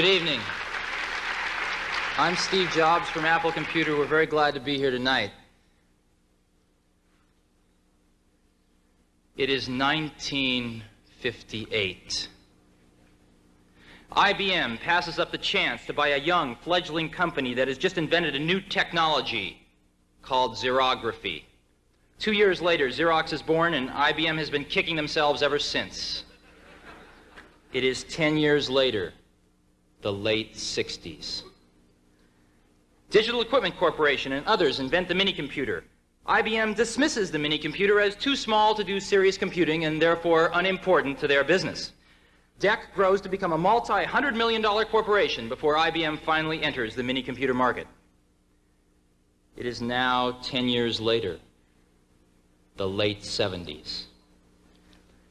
Good evening. I'm Steve Jobs from Apple Computer. We're very glad to be here tonight. It is 1958. IBM passes up the chance to buy a young, fledgling company that has just invented a new technology called xerography. Two years later, Xerox is born, and IBM has been kicking themselves ever since. It is 10 years later, the late 60s. Digital Equipment Corporation and others invent the minicomputer. IBM dismisses the minicomputer as too small to do serious computing and therefore unimportant to their business. DEC grows to become a multi-hundred million dollar corporation before IBM finally enters the minicomputer market. It is now 10 years later, the late 70s.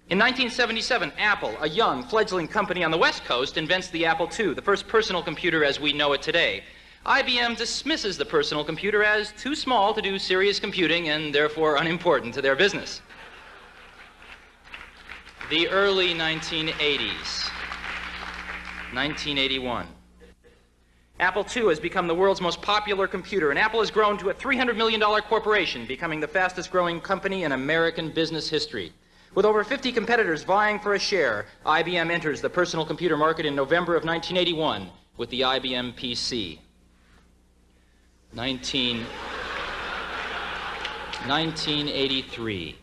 In 1977, Apple, a young, fledgling company on the West Coast, invents the Apple II, the first personal computer as we know it today. IBM dismisses the personal computer as too small to do serious computing and therefore unimportant to their business. The early 1980s. 1981. Apple II has become the world's most popular computer, and Apple has grown to a $300 million corporation, becoming the fastest growing company in American business history. With over 50 competitors vying for a share, IBM enters the personal computer market in November of 1981 with the IBM PC. 19, 1983.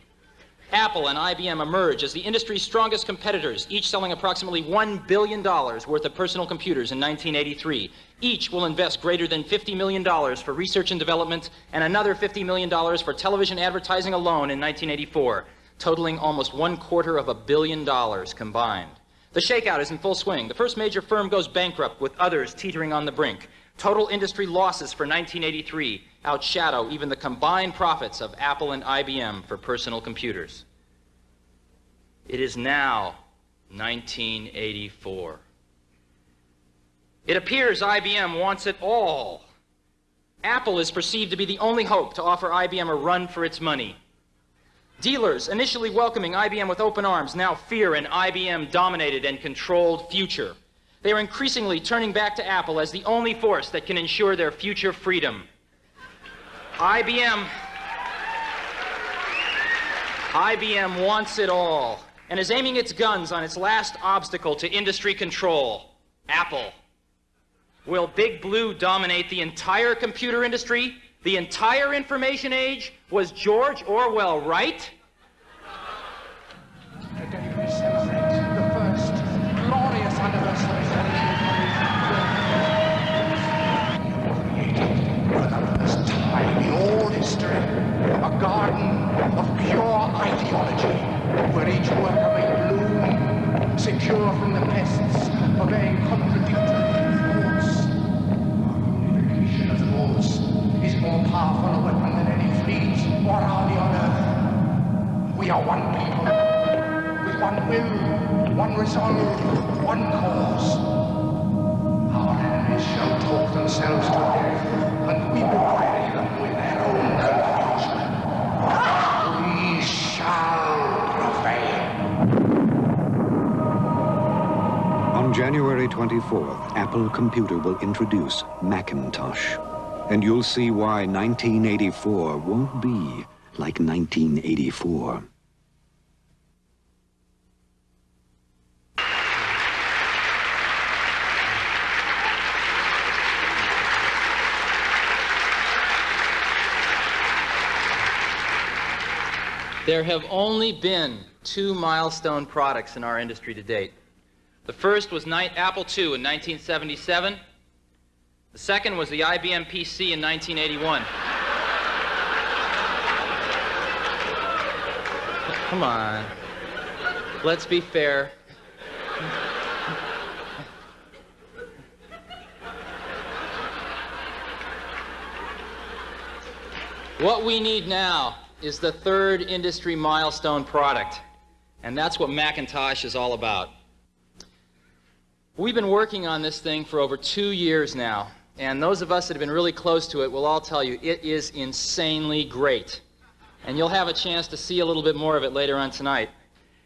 Apple and IBM emerge as the industry's strongest competitors, each selling approximately $1 billion worth of personal computers in 1983. Each will invest greater than $50 million for research and development and another $50 million for television advertising alone in 1984 totaling almost one quarter of a billion dollars combined. The shakeout is in full swing. The first major firm goes bankrupt, with others teetering on the brink. Total industry losses for 1983 outshadow even the combined profits of Apple and IBM for personal computers. It is now 1984. It appears IBM wants it all. Apple is perceived to be the only hope to offer IBM a run for its money. Dealers, initially welcoming IBM with open arms, now fear an IBM dominated and controlled future. They are increasingly turning back to Apple as the only force that can ensure their future freedom. IBM. IBM wants it all and is aiming its guns on its last obstacle to industry control Apple. Will Big Blue dominate the entire computer industry? The entire information age? Was George Orwell right? We celebrate the first glorious anniversary for the first time in all history a garden of pure ideology where each may bloom secure from the pests contradictory. Unification of is more powerful weapon fleet on earth. We are one people, with one will, one resolve, one cause. Our enemies shall talk themselves to death, and we will bury them with their own confusion. We shall prevail. On January 24th, Apple Computer will introduce Macintosh. And you'll see why 1984 won't be like 1984. There have only been two milestone products in our industry to date. The first was Apple II in 1977. The second was the IBM PC in 1981. Come on. Let's be fair. What we need now is the third industry milestone product, and that's what Macintosh is all about. We've been working on this thing for over two years now, and those of us that have been really close to it will all tell you it is insanely great. And you'll have a chance to see a little bit more of it later on tonight.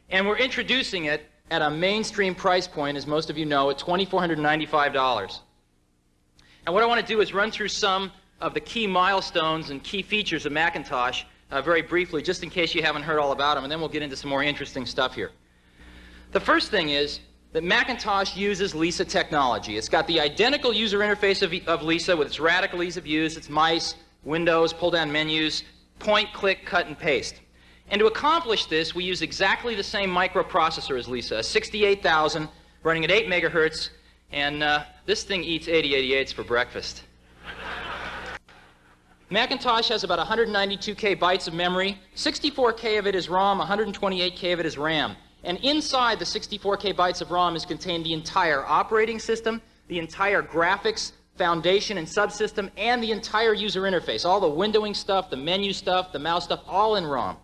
And we're introducing it at a mainstream price point, as most of you know, at $2,495. And what I want to do is run through some of the key milestones and key features of Macintosh uh, very briefly, just in case you haven't heard all about them, and then we'll get into some more interesting stuff here. The first thing is that Macintosh uses Lisa technology. It's got the identical user interface of, of Lisa with its radical ease of use, its mice, windows, pull-down menus, point, click, cut, and paste. And to accomplish this, we use exactly the same microprocessor as Lisa, a 68000 running at 8 megahertz, and uh, this thing eats 8088s for breakfast. Macintosh has about 192k bytes of memory. 64k of it is ROM, 128k of it is RAM. And inside the 64k bytes of ROM is contained the entire operating system, the entire graphics, foundation and subsystem, and the entire user interface. All the windowing stuff, the menu stuff, the mouse stuff, all in ROM.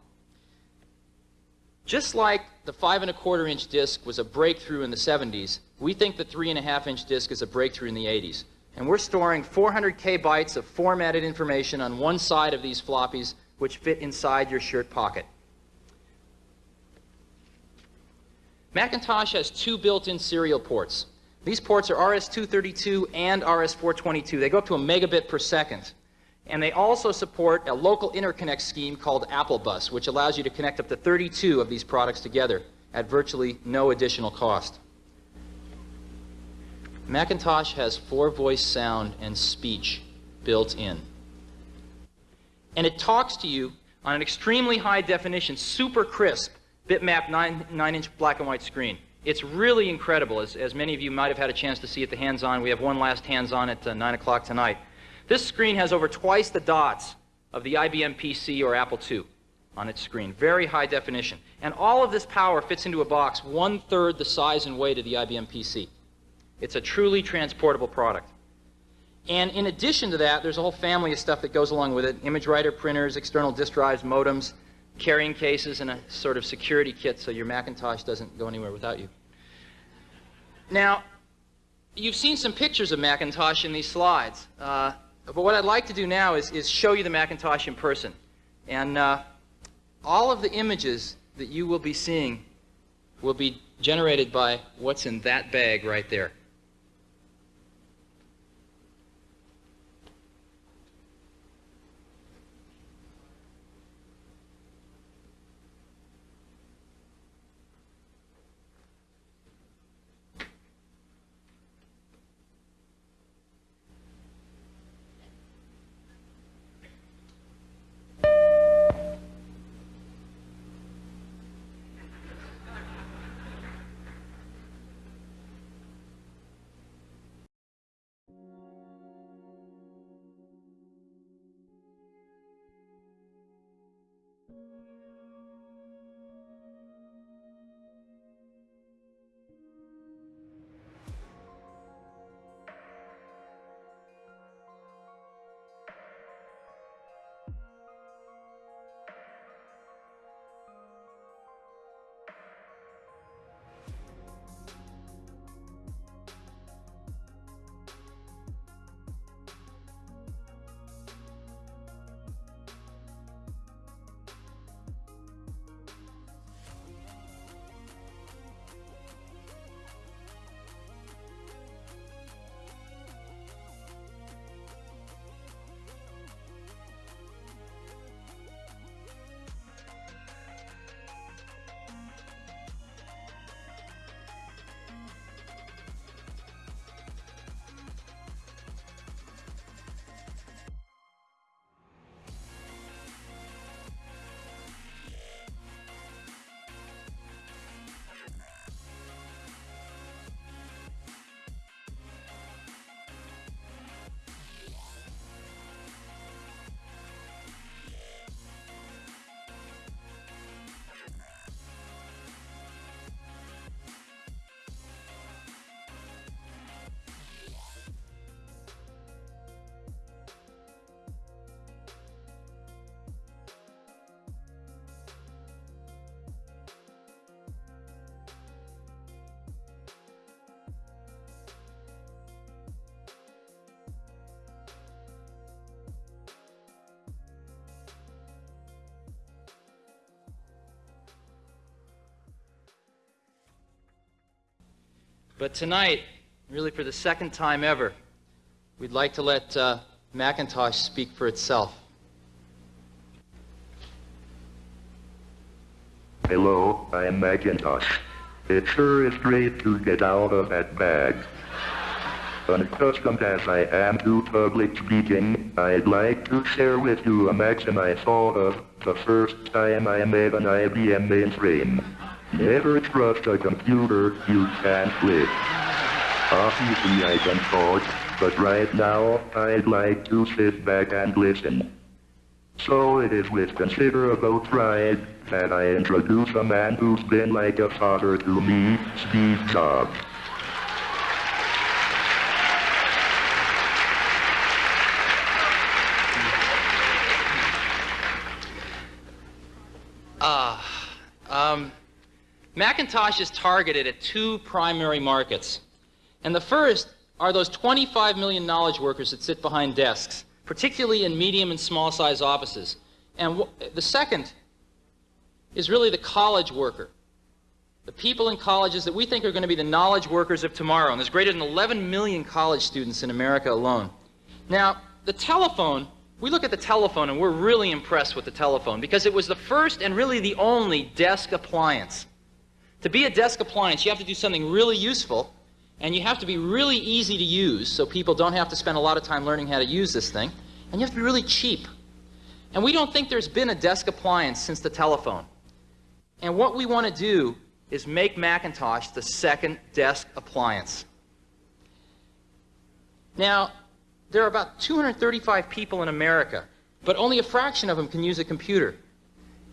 Just like the five and a quarter inch disc was a breakthrough in the 70s, we think the three and a half inch disc is a breakthrough in the 80s. And we're storing 400k bytes of formatted information on one side of these floppies, which fit inside your shirt pocket. Macintosh has two built-in serial ports. These ports are RS-232 and RS-422. They go up to a megabit per second. And they also support a local interconnect scheme called AppleBus, which allows you to connect up to 32 of these products together at virtually no additional cost. Macintosh has four voice sound and speech built in. And it talks to you on an extremely high definition, super crisp, bitmap 9, nine inch black and white screen. It's really incredible, as, as many of you might have had a chance to see at the hands on. We have one last hands on at uh, 9 o'clock tonight. This screen has over twice the dots of the IBM PC or Apple II on its screen. Very high definition. And all of this power fits into a box one third the size and weight of the IBM PC. It's a truly transportable product. And in addition to that, there's a whole family of stuff that goes along with it. Image writer printers, external disk drives, modems, carrying cases, and a sort of security kit so your Macintosh doesn't go anywhere without you. Now, you've seen some pictures of Macintosh in these slides. Uh, but what I'd like to do now is, is show you the Macintosh in person. And uh, all of the images that you will be seeing will be generated by what's in that bag right there. But tonight, really for the second time ever, we'd like to let uh, Macintosh speak for itself. Hello, I'm Macintosh. It sure is great to get out of that bag. Unaccustomed as I am to public speaking, I'd like to share with you a maxim I thought of the first time I made an IBM mainframe. Never trust a computer you can't live. Obviously I can talk, but right now I'd like to sit back and listen. So it is with considerable pride that I introduce a man who's been like a father to me, Steve Jobs. Ah, um, Macintosh is targeted at two primary markets. And the first are those 25 million knowledge workers that sit behind desks, particularly in medium and small size offices. And the second is really the college worker. The people in colleges that we think are going to be the knowledge workers of tomorrow. And there's greater than 11 million college students in America alone. Now, the telephone, we look at the telephone and we're really impressed with the telephone because it was the first and really the only desk appliance. To be a desk appliance, you have to do something really useful and you have to be really easy to use so people don't have to spend a lot of time learning how to use this thing. And you have to be really cheap. And we don't think there's been a desk appliance since the telephone. And what we want to do is make Macintosh the second desk appliance. Now, there are about 235 people in America, but only a fraction of them can use a computer.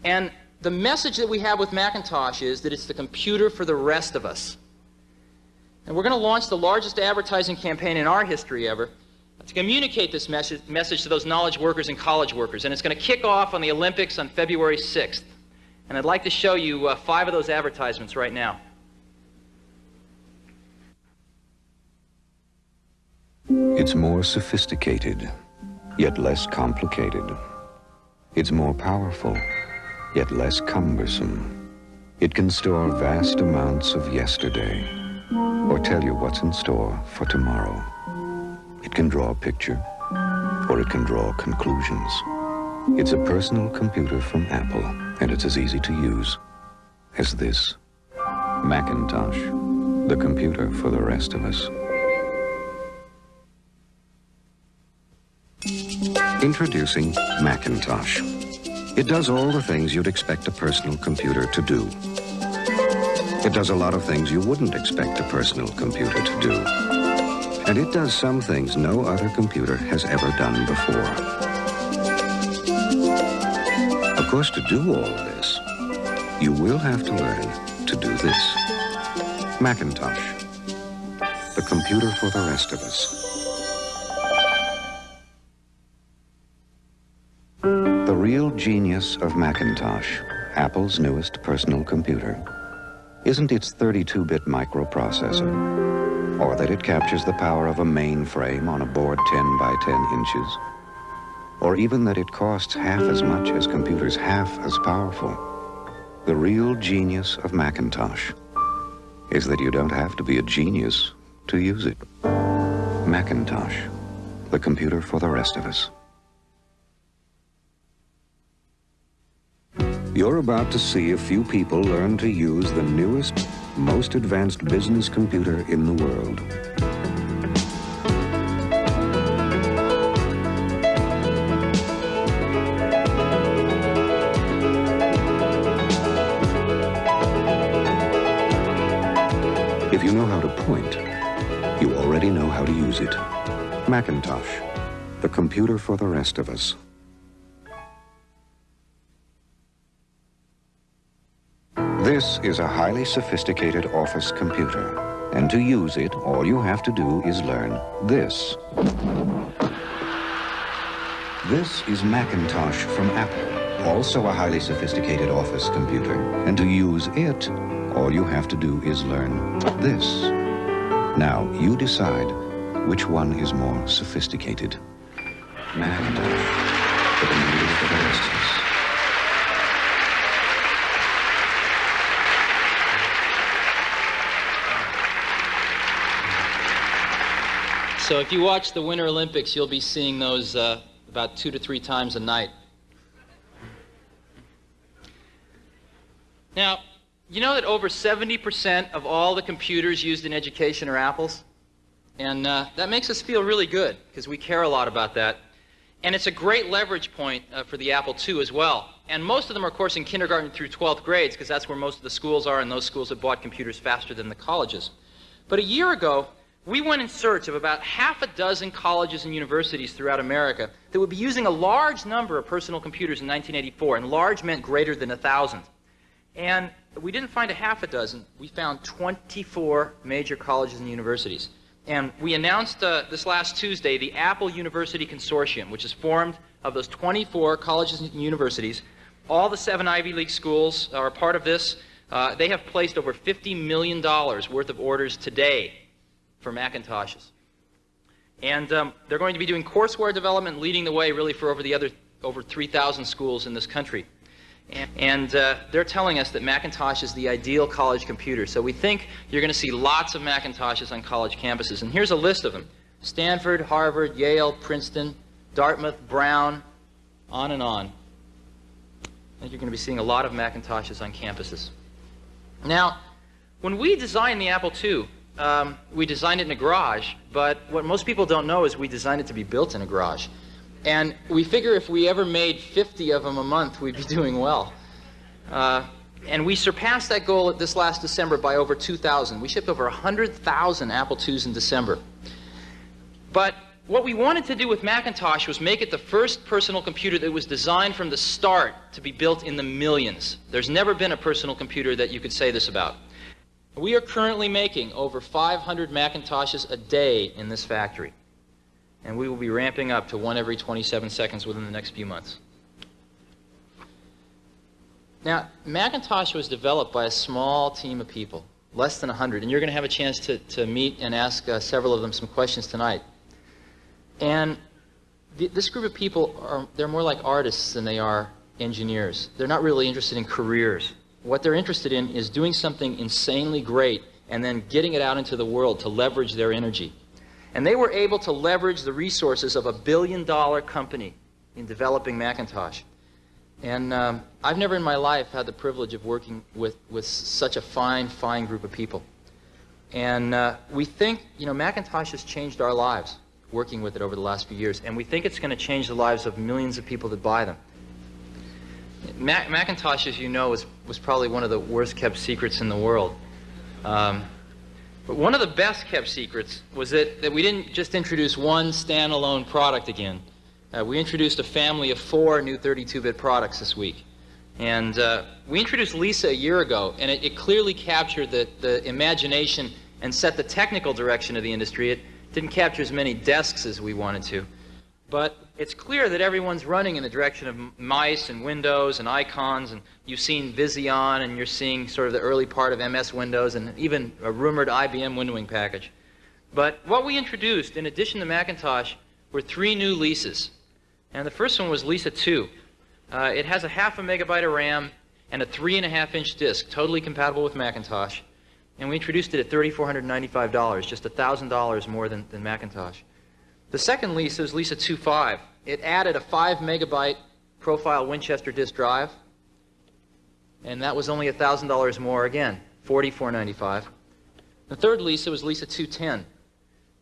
And the message that we have with Macintosh is that it's the computer for the rest of us. And we're going to launch the largest advertising campaign in our history ever to communicate this message, message to those knowledge workers and college workers. And it's going to kick off on the Olympics on February 6th. And I'd like to show you uh, five of those advertisements right now. It's more sophisticated, yet less complicated. It's more powerful, yet less cumbersome. It can store vast amounts of yesterday, or tell you what's in store for tomorrow. It can draw a picture, or it can draw conclusions. It's a personal computer from Apple, and it's as easy to use as this. Macintosh, the computer for the rest of us. Introducing Macintosh. It does all the things you'd expect a personal computer to do. It does a lot of things you wouldn't expect a personal computer to do. And it does some things no other computer has ever done before. Of course, to do all this, you will have to learn to do this. Macintosh, the computer for the rest of us. Real genius of Macintosh, Apple's newest personal computer, isn't its 32-bit microprocessor, or that it captures the power of a mainframe on a board 10 by 10 inches, or even that it costs half as much as computers half as powerful. The real genius of Macintosh is that you don't have to be a genius to use it. Macintosh, the computer for the rest of us. You're about to see a few people learn to use the newest, most advanced business computer in the world. If you know how to point, you already know how to use it. Macintosh, the computer for the rest of us. This is a highly sophisticated office computer. And to use it, all you have to do is learn this. This is Macintosh from Apple, also a highly sophisticated office computer. And to use it, all you have to do is learn this. Now, you decide which one is more sophisticated. Macintosh, the for the rest So if you watch the Winter Olympics, you'll be seeing those uh, about two to three times a night. Now, you know that over 70% of all the computers used in education are Apples? And uh, that makes us feel really good because we care a lot about that. And it's a great leverage point uh, for the Apple II as well. And most of them are, of course, in kindergarten through 12th grades because that's where most of the schools are, and those schools have bought computers faster than the colleges. But a year ago, we went in search of about half a dozen colleges and universities throughout America that would be using a large number of personal computers in 1984, and large meant greater than a 1,000. And we didn't find a half a dozen. We found 24 major colleges and universities. And we announced uh, this last Tuesday the Apple University Consortium, which is formed of those 24 colleges and universities. All the seven Ivy League schools are part of this. Uh, they have placed over $50 million worth of orders today for Macintoshes. And um, they're going to be doing courseware development, leading the way really for over the other over 3,000 schools in this country. And uh, they're telling us that Macintosh is the ideal college computer. So we think you're going to see lots of Macintoshes on college campuses. And here's a list of them. Stanford, Harvard, Yale, Princeton, Dartmouth, Brown, on and on. I think you're going to be seeing a lot of Macintoshes on campuses. Now, when we designed the Apple II, um, we designed it in a garage, but what most people don't know is we designed it to be built in a garage. And we figure if we ever made 50 of them a month, we'd be doing well. Uh, and we surpassed that goal this last December by over 2,000. We shipped over 100,000 Apple IIs in December. But what we wanted to do with Macintosh was make it the first personal computer that was designed from the start to be built in the millions. There's never been a personal computer that you could say this about. We are currently making over 500 Macintoshes a day in this factory and we will be ramping up to one every 27 seconds within the next few months. Now, Macintosh was developed by a small team of people, less than 100, and you're going to have a chance to, to meet and ask uh, several of them some questions tonight. And th this group of people, are, they're more like artists than they are engineers. They're not really interested in careers. What they're interested in is doing something insanely great and then getting it out into the world to leverage their energy. And they were able to leverage the resources of a billion dollar company in developing Macintosh. And um, I've never in my life had the privilege of working with, with such a fine, fine group of people. And uh, we think, you know, Macintosh has changed our lives working with it over the last few years. And we think it's going to change the lives of millions of people that buy them. Mac Macintosh, as you know, was, was probably one of the worst kept secrets in the world. Um, but one of the best kept secrets was that, that we didn't just introduce one standalone product again. Uh, we introduced a family of four new 32-bit products this week. And uh, we introduced Lisa a year ago, and it, it clearly captured the, the imagination and set the technical direction of the industry. It didn't capture as many desks as we wanted to. But it's clear that everyone's running in the direction of mice and windows and icons, and you've seen Vision, and you're seeing sort of the early part of MS Windows, and even a rumored IBM windowing package. But what we introduced, in addition to Macintosh, were three new Lisas. And the first one was Lisa 2. Uh, it has a half a megabyte of RAM and a three and a half inch disk, totally compatible with Macintosh. And we introduced it at $3,495, just $1,000 more than, than Macintosh. The second Lisa is Lisa 2.5. It added a 5 megabyte ProFile Winchester disk drive, and that was only $1,000 more again, $44.95. The third Lisa was Lisa 210.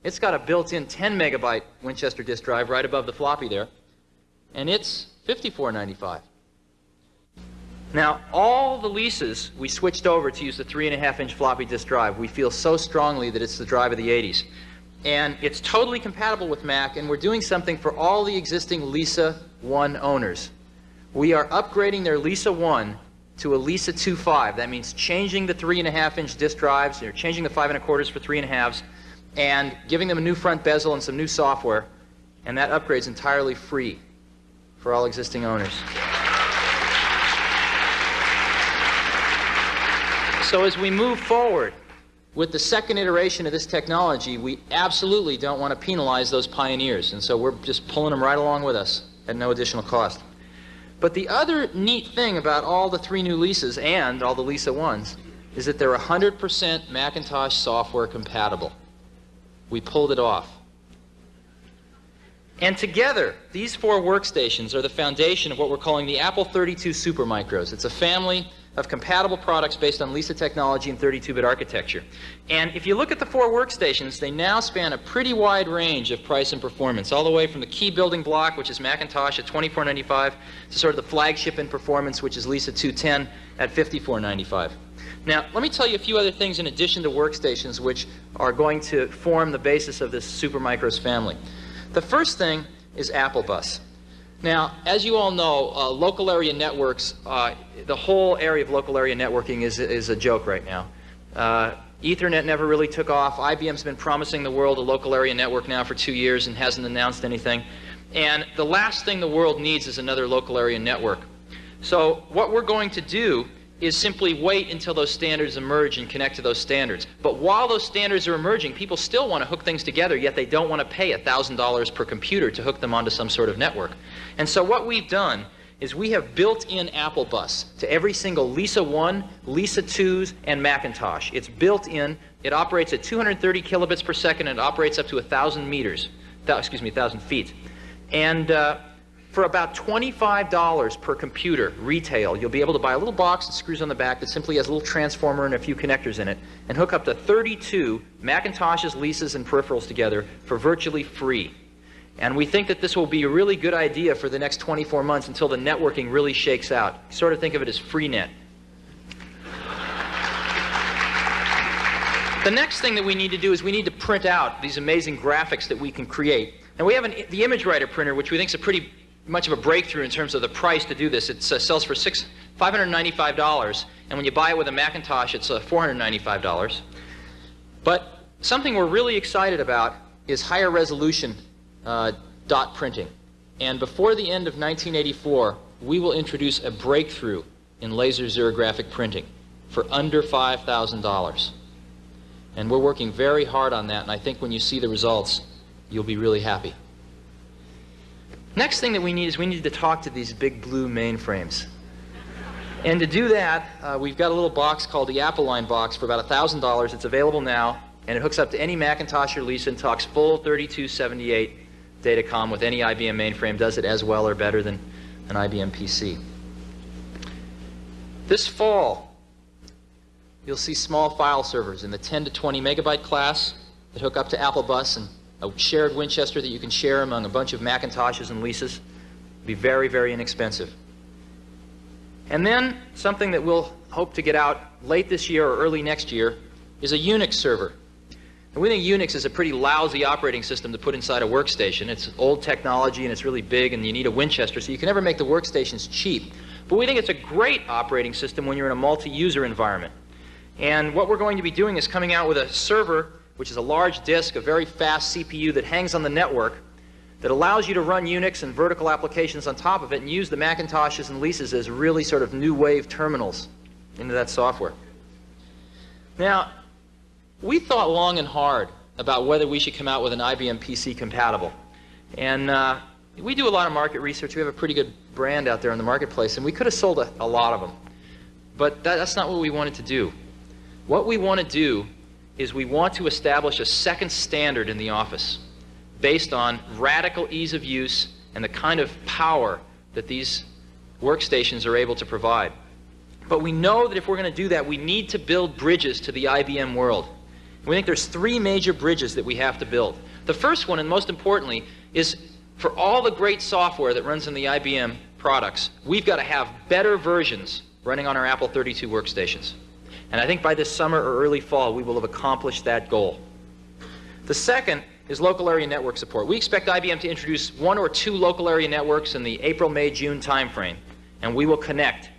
It's got a built-in 10 megabyte Winchester disk drive right above the floppy there, and it's $54.95. Now, all the Lisas we switched over to use the 3.5 inch floppy disk drive. We feel so strongly that it's the drive of the 80s and it's totally compatible with Mac, and we're doing something for all the existing Lisa 1 owners. We are upgrading their Lisa 1 to a Lisa 2.5. That means changing the 3.5 inch disk drives, or changing the 5 and a quarters for 3.5s, and giving them a new front bezel and some new software, and that upgrade is entirely free for all existing owners. So as we move forward, with the second iteration of this technology, we absolutely don't want to penalize those pioneers, and so we're just pulling them right along with us at no additional cost. But the other neat thing about all the three new Lisas and all the Lisa 1s is that they're 100% Macintosh software compatible. We pulled it off. And together, these four workstations are the foundation of what we're calling the Apple 32 Supermicros. It's a family of compatible products based on Lisa technology and 32-bit architecture. And if you look at the four workstations, they now span a pretty wide range of price and performance, all the way from the key building block, which is Macintosh at $24.95, to sort of the flagship in performance, which is Lisa 210 at $54.95. Now, let me tell you a few other things in addition to workstations which are going to form the basis of this Supermicros family. The first thing is Apple Bus. Now, as you all know, uh, local area networks, uh, the whole area of local area networking is, is a joke right now. Uh, Ethernet never really took off. IBM's been promising the world a local area network now for two years and hasn't announced anything. And the last thing the world needs is another local area network. So what we're going to do is simply wait until those standards emerge and connect to those standards. But while those standards are emerging, people still want to hook things together, yet they don't want to pay $1,000 per computer to hook them onto some sort of network. And so what we've done is we have built in Apple Bus to every single Lisa 1, Lisa 2s, and Macintosh. It's built in. It operates at 230 kilobits per second and it operates up to 1,000 meters, excuse me, 1,000 feet. And uh, for about $25 per computer, retail, you'll be able to buy a little box that screws on the back that simply has a little transformer and a few connectors in it and hook up to 32 Macintoshes, Lisas, and peripherals together for virtually free. And we think that this will be a really good idea for the next 24 months until the networking really shakes out. Sort of think of it as freenet. The next thing that we need to do is we need to print out these amazing graphics that we can create. And we have an, the ImageWriter printer, which we think is a pretty much of a breakthrough in terms of the price to do this. It uh, sells for six, $595, and when you buy it with a Macintosh, it's uh, $495. But something we're really excited about is higher resolution uh, dot printing. And before the end of 1984, we will introduce a breakthrough in laser xerographic printing for under $5,000. And we're working very hard on that, and I think when you see the results, you'll be really happy. Next thing that we need is we need to talk to these big blue mainframes. And to do that, uh, we've got a little box called the Apple Line box for about $1,000. It's available now, and it hooks up to any Macintosh or Lisa and talks full 3278 datacom with any IBM mainframe, does it as well or better than an IBM PC. This fall, you'll see small file servers in the 10 to 20 megabyte class that hook up to Apple Bus and a shared Winchester that you can share among a bunch of Macintoshes and Lisas. Be very, very inexpensive. And then something that we'll hope to get out late this year or early next year is a Unix server. We think Unix is a pretty lousy operating system to put inside a workstation. It's old technology and it's really big and you need a Winchester, so you can never make the workstations cheap. But we think it's a great operating system when you're in a multi-user environment. And what we're going to be doing is coming out with a server which is a large disk, a very fast CPU that hangs on the network that allows you to run Unix and vertical applications on top of it and use the Macintoshes and Lisas as really sort of new wave terminals into that software. Now, we thought long and hard about whether we should come out with an IBM PC compatible. And uh, we do a lot of market research. We have a pretty good brand out there in the marketplace, and we could have sold a, a lot of them. But that, that's not what we wanted to do. What we want to do is we want to establish a second standard in the office based on radical ease of use and the kind of power that these workstations are able to provide. But we know that if we're going to do that, we need to build bridges to the IBM world. We think there's three major bridges that we have to build. The first one, and most importantly, is for all the great software that runs in the IBM products, we've got to have better versions running on our Apple 32 workstations. And I think by this summer or early fall, we will have accomplished that goal. The second is local area network support. We expect IBM to introduce one or two local area networks in the April, May, June timeframe, and we will connect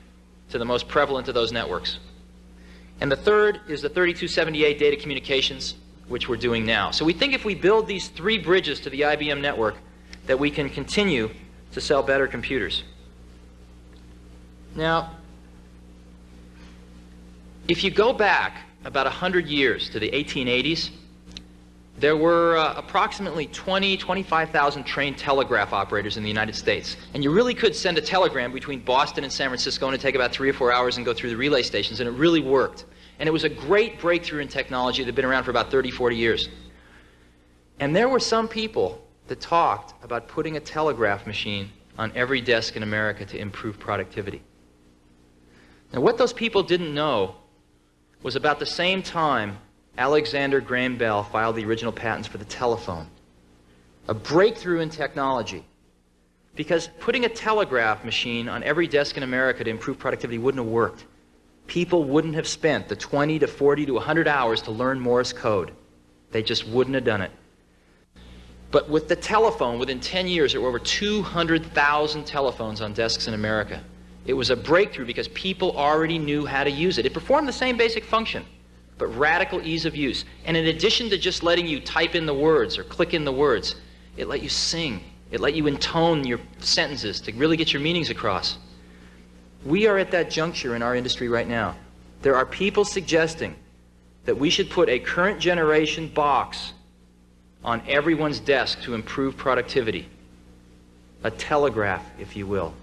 to the most prevalent of those networks. And the third is the 3278 data communications, which we're doing now. So we think if we build these three bridges to the IBM network, that we can continue to sell better computers. Now, if you go back about 100 years to the 1880s, there were uh, approximately 20, 25,000 trained telegraph operators in the United States. And you really could send a telegram between Boston and San Francisco and it'd take about three or four hours and go through the relay stations, and it really worked. And it was a great breakthrough in technology that had been around for about 30, 40 years. And there were some people that talked about putting a telegraph machine on every desk in America to improve productivity. Now, what those people didn't know was about the same time Alexander Graham Bell filed the original patents for the telephone. A breakthrough in technology. Because putting a telegraph machine on every desk in America to improve productivity wouldn't have worked. People wouldn't have spent the 20 to 40 to 100 hours to learn Morse code. They just wouldn't have done it. But with the telephone, within 10 years, there were over 200,000 telephones on desks in America. It was a breakthrough because people already knew how to use it. It performed the same basic function, but radical ease of use. And in addition to just letting you type in the words or click in the words, it let you sing. It let you intone your sentences to really get your meanings across. We are at that juncture in our industry right now. There are people suggesting that we should put a current generation box on everyone's desk to improve productivity. A telegraph, if you will.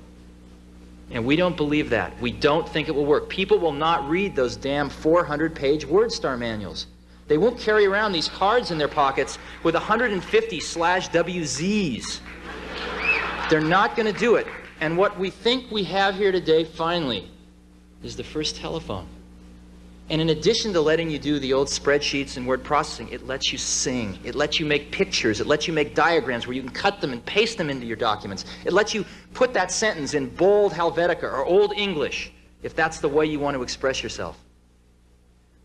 And we don't believe that. We don't think it will work. People will not read those damn 400 page WordStar manuals. They won't carry around these cards in their pockets with 150 slash WZs. They're not going to do it. And what we think we have here today, finally, is the first telephone. And in addition to letting you do the old spreadsheets and word processing, it lets you sing. It lets you make pictures. It lets you make diagrams where you can cut them and paste them into your documents. It lets you put that sentence in bold Helvetica or Old English if that's the way you want to express yourself.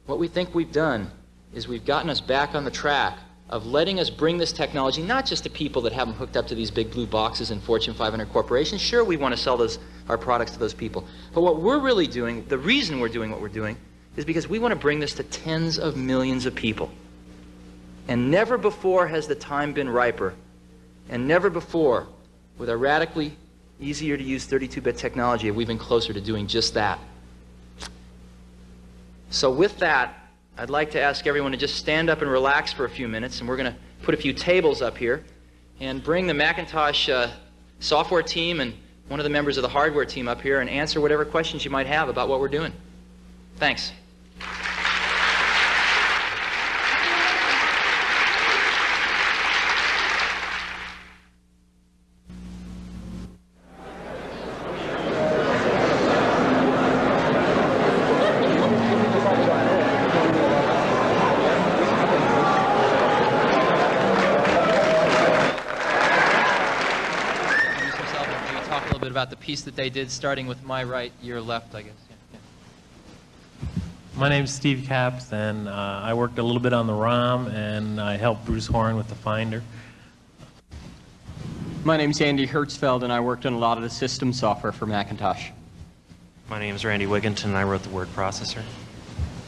What we think we've done is we've gotten us back on the track of letting us bring this technology not just to people that have them hooked up to these big blue boxes in Fortune 500 corporations. Sure, we want to sell those, our products to those people. But what we're really doing, the reason we're doing what we're doing, is because we want to bring this to tens of millions of people. And never before has the time been riper, and never before, with a radically easier to use 32-bit technology, have we been closer to doing just that. So with that, I'd like to ask everyone to just stand up and relax for a few minutes, and we're going to put a few tables up here and bring the Macintosh uh, software team and one of the members of the hardware team up here and answer whatever questions you might have about what we're doing. Thanks. Introduce yourself and maybe talk a little bit about the piece that they did, starting with my right, your left, I guess. Yeah, yeah. My name's Steve Capps, and uh, I worked a little bit on the ROM, and I helped Bruce Horn with the Finder. My name's Andy Hertzfeld, and I worked on a lot of the system software for Macintosh. My name is Randy Wigginton, and I wrote the word processor.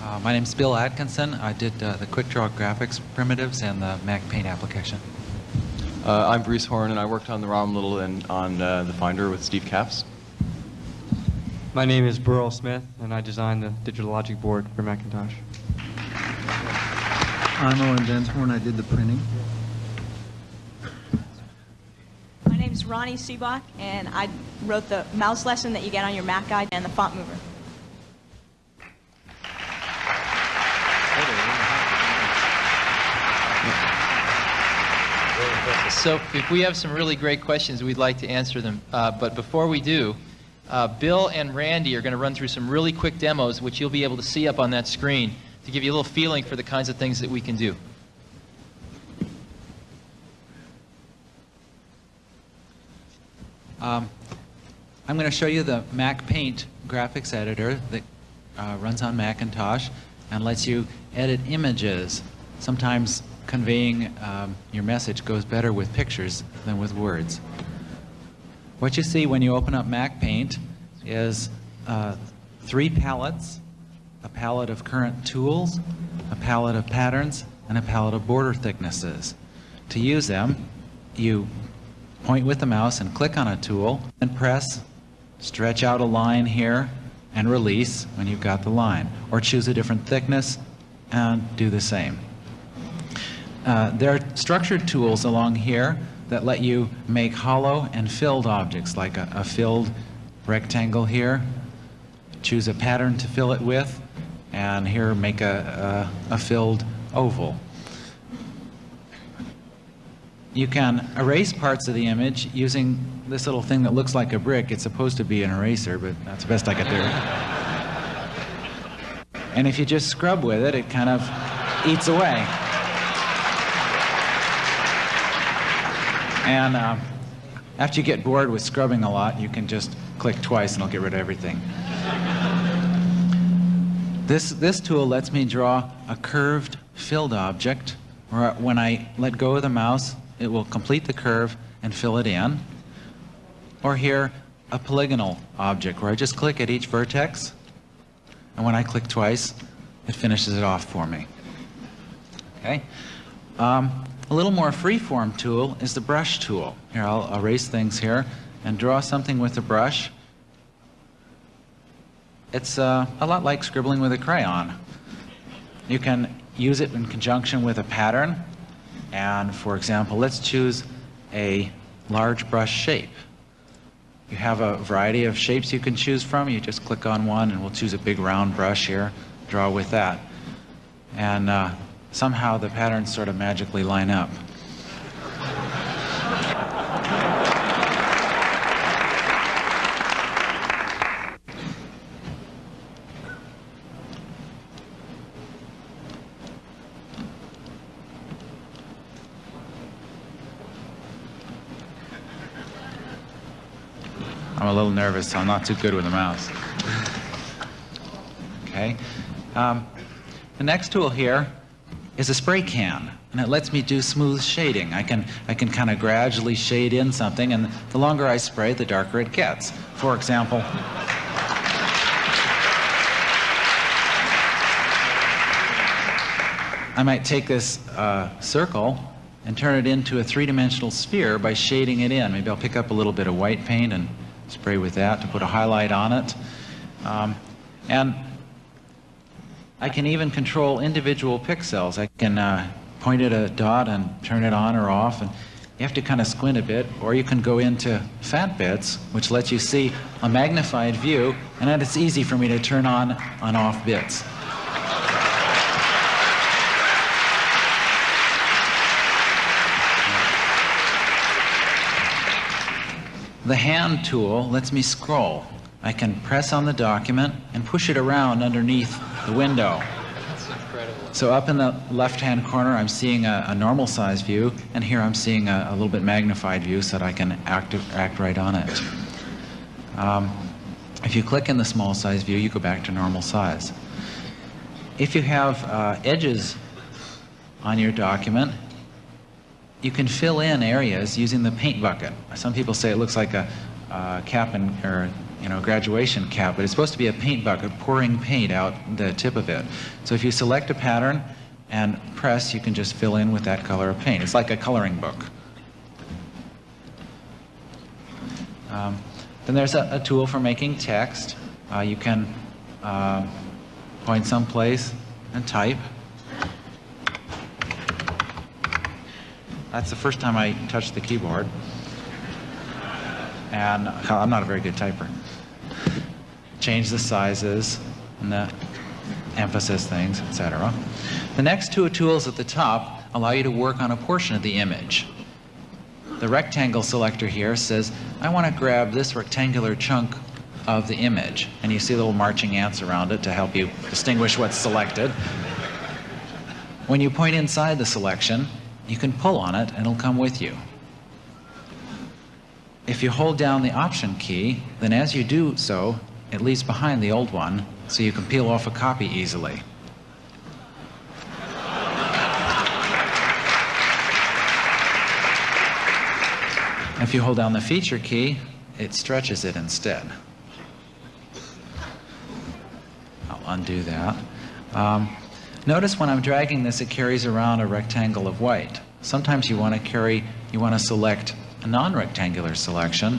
Uh, my name's Bill Atkinson. I did uh, the QuickDraw graphics primitives and the Mac Paint application. Uh, I'm Bruce Horn, and I worked on the ROM Little and on uh, the Finder with Steve Capps. My name is Burrell Smith, and I designed the digital logic board for Macintosh. I'm Owen Densmore, I did the printing. My name is Rony Sebok, and I wrote the mouse lesson that you get on your Mac guide and the font mover. So if we have some really great questions, we'd like to answer them. Uh, but before we do, uh, Bill and Randy are going to run through some really quick demos, which you'll be able to see up on that screen to give you a little feeling for the kinds of things that we can do. Um, I'm going to show you the Mac Paint graphics editor that uh, runs on Macintosh and lets you edit images. Sometimes conveying um, your message goes better with pictures than with words. What you see when you open up Mac Paint is uh, three palettes, a palette of current tools, a palette of patterns, and a palette of border thicknesses. To use them, you point with the mouse and click on a tool and press, stretch out a line here, and release when you've got the line. Or choose a different thickness and do the same. Uh, there are structured tools along here that let you make hollow and filled objects, like a, a filled rectangle here. Choose a pattern to fill it with, and here make a, a, a filled oval. you can erase parts of the image using this little thing that looks like a brick. It's supposed to be an eraser, but that's the best I could do. And if you just scrub with it, it kind of eats away. And uh, after you get bored with scrubbing a lot, you can just click twice and it'll get rid of everything. This, this tool lets me draw a curved filled object, where when I let go of the mouse, it will complete the curve and fill it in. Or here, a polygonal object, where I just click at each vertex, and when I click twice, it finishes it off for me. Okay. Um, a little more free-form tool is the brush tool. Here, I'll erase things here and draw something with the brush. It's uh, a lot like scribbling with a crayon. You can use it in conjunction with a pattern. And for example, let's choose a large brush shape. You have a variety of shapes you can choose from. You just click on one and we'll choose a big round brush here, draw with that. And uh, somehow the patterns sort of magically line up. I'm a little nervous, so I'm not too good with a mouse. Okay. Um, the next tool here is a spray can, and it lets me do smooth shading. I can, I can kind of gradually shade in something, and the longer I spray, the darker it gets. For example, I might take this uh, circle and turn it into a three-dimensional sphere by shading it in. Maybe I'll pick up a little bit of white paint and spray with that to put a highlight on it. Um, and I can even control individual pixels. I can uh, point at a dot and turn it on or off. And you have to kind of squint a bit, or you can go into FatBits, which lets you see a magnified view, and then it's easy for me to turn on on off bits. The hand tool lets me scroll. I can press on the document and push it around underneath the window. So up in the left-hand corner, I'm seeing a, a, normal size view, and here I'm seeing a, a, little bit magnified view so that I can act, act right on it. Um, if you click in the small size view, you go back to normal size. If you have uh, edges on your document, you can fill in areas using the paint bucket. Some people say it looks like a uh, cap and, or you know, graduation cap, but it's supposed to be a paint bucket pouring paint out the tip of it. So if you select a pattern and press, you can just fill in with that color of paint. It's like a coloring book. Um, then there's a, a, tool for making text. Uh, you can uh, point someplace and type. That's the first time I touched the keyboard. And I'm not a very good typer. Change the sizes and the emphasis things, etc. The next two tools at the top allow you to work on a portion of the image. The rectangle selector here says, I want to grab this rectangular chunk of the image. And you see little marching ants around it to help you distinguish what's selected. When you point inside the selection, you can pull on it and it'll come with you. If you hold down the Option key, then as you do so, it leaves behind the old one, so you can peel off a copy easily. If you hold down the Feature key, it stretches it instead. I'll undo that. Um, Notice when I'm dragging this, it carries around a rectangle of white. Sometimes you want to carry, you want to select a non-rectangular selection.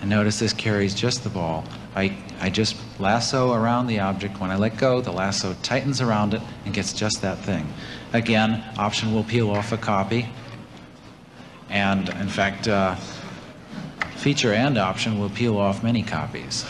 And notice this carries just the ball. I, I just lasso around the object. When I let go, the lasso tightens around it and gets just that thing. Again, Option will peel off a copy. And in fact, uh, Feature and Option will peel off many copies.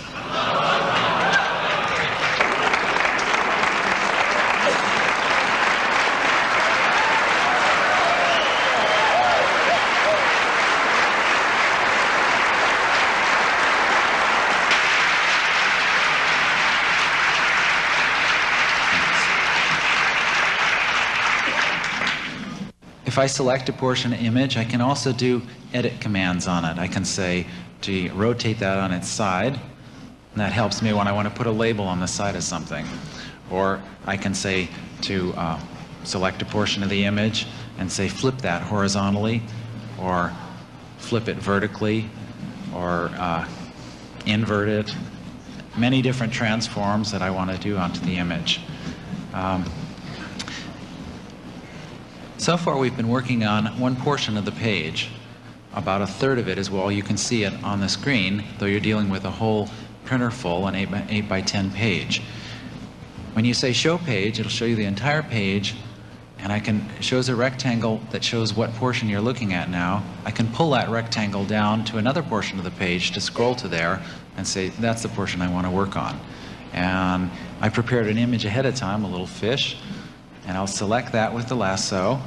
If I select a portion of image, I can also do edit commands on it. I can say, gee, rotate that on its side. And that helps me when I want to put a label on the side of something. Or I can say to uh, select a portion of the image and say flip that horizontally or flip it vertically or uh, invert it. Many different transforms that I want to do onto the image. Um, so far we've been working on one portion of the page. About a third of it is well you can see it on the screen, though you're dealing with a whole printer full, an 8 by, 8 by 10 page. When you say show page, it'll show you the entire page and I can, shows a rectangle that shows what portion you're looking at now. I can pull that rectangle down to another portion of the page to scroll to there and say, that's the portion I want to work on. And I prepared an image ahead of time, a little fish, and I'll select that with the lasso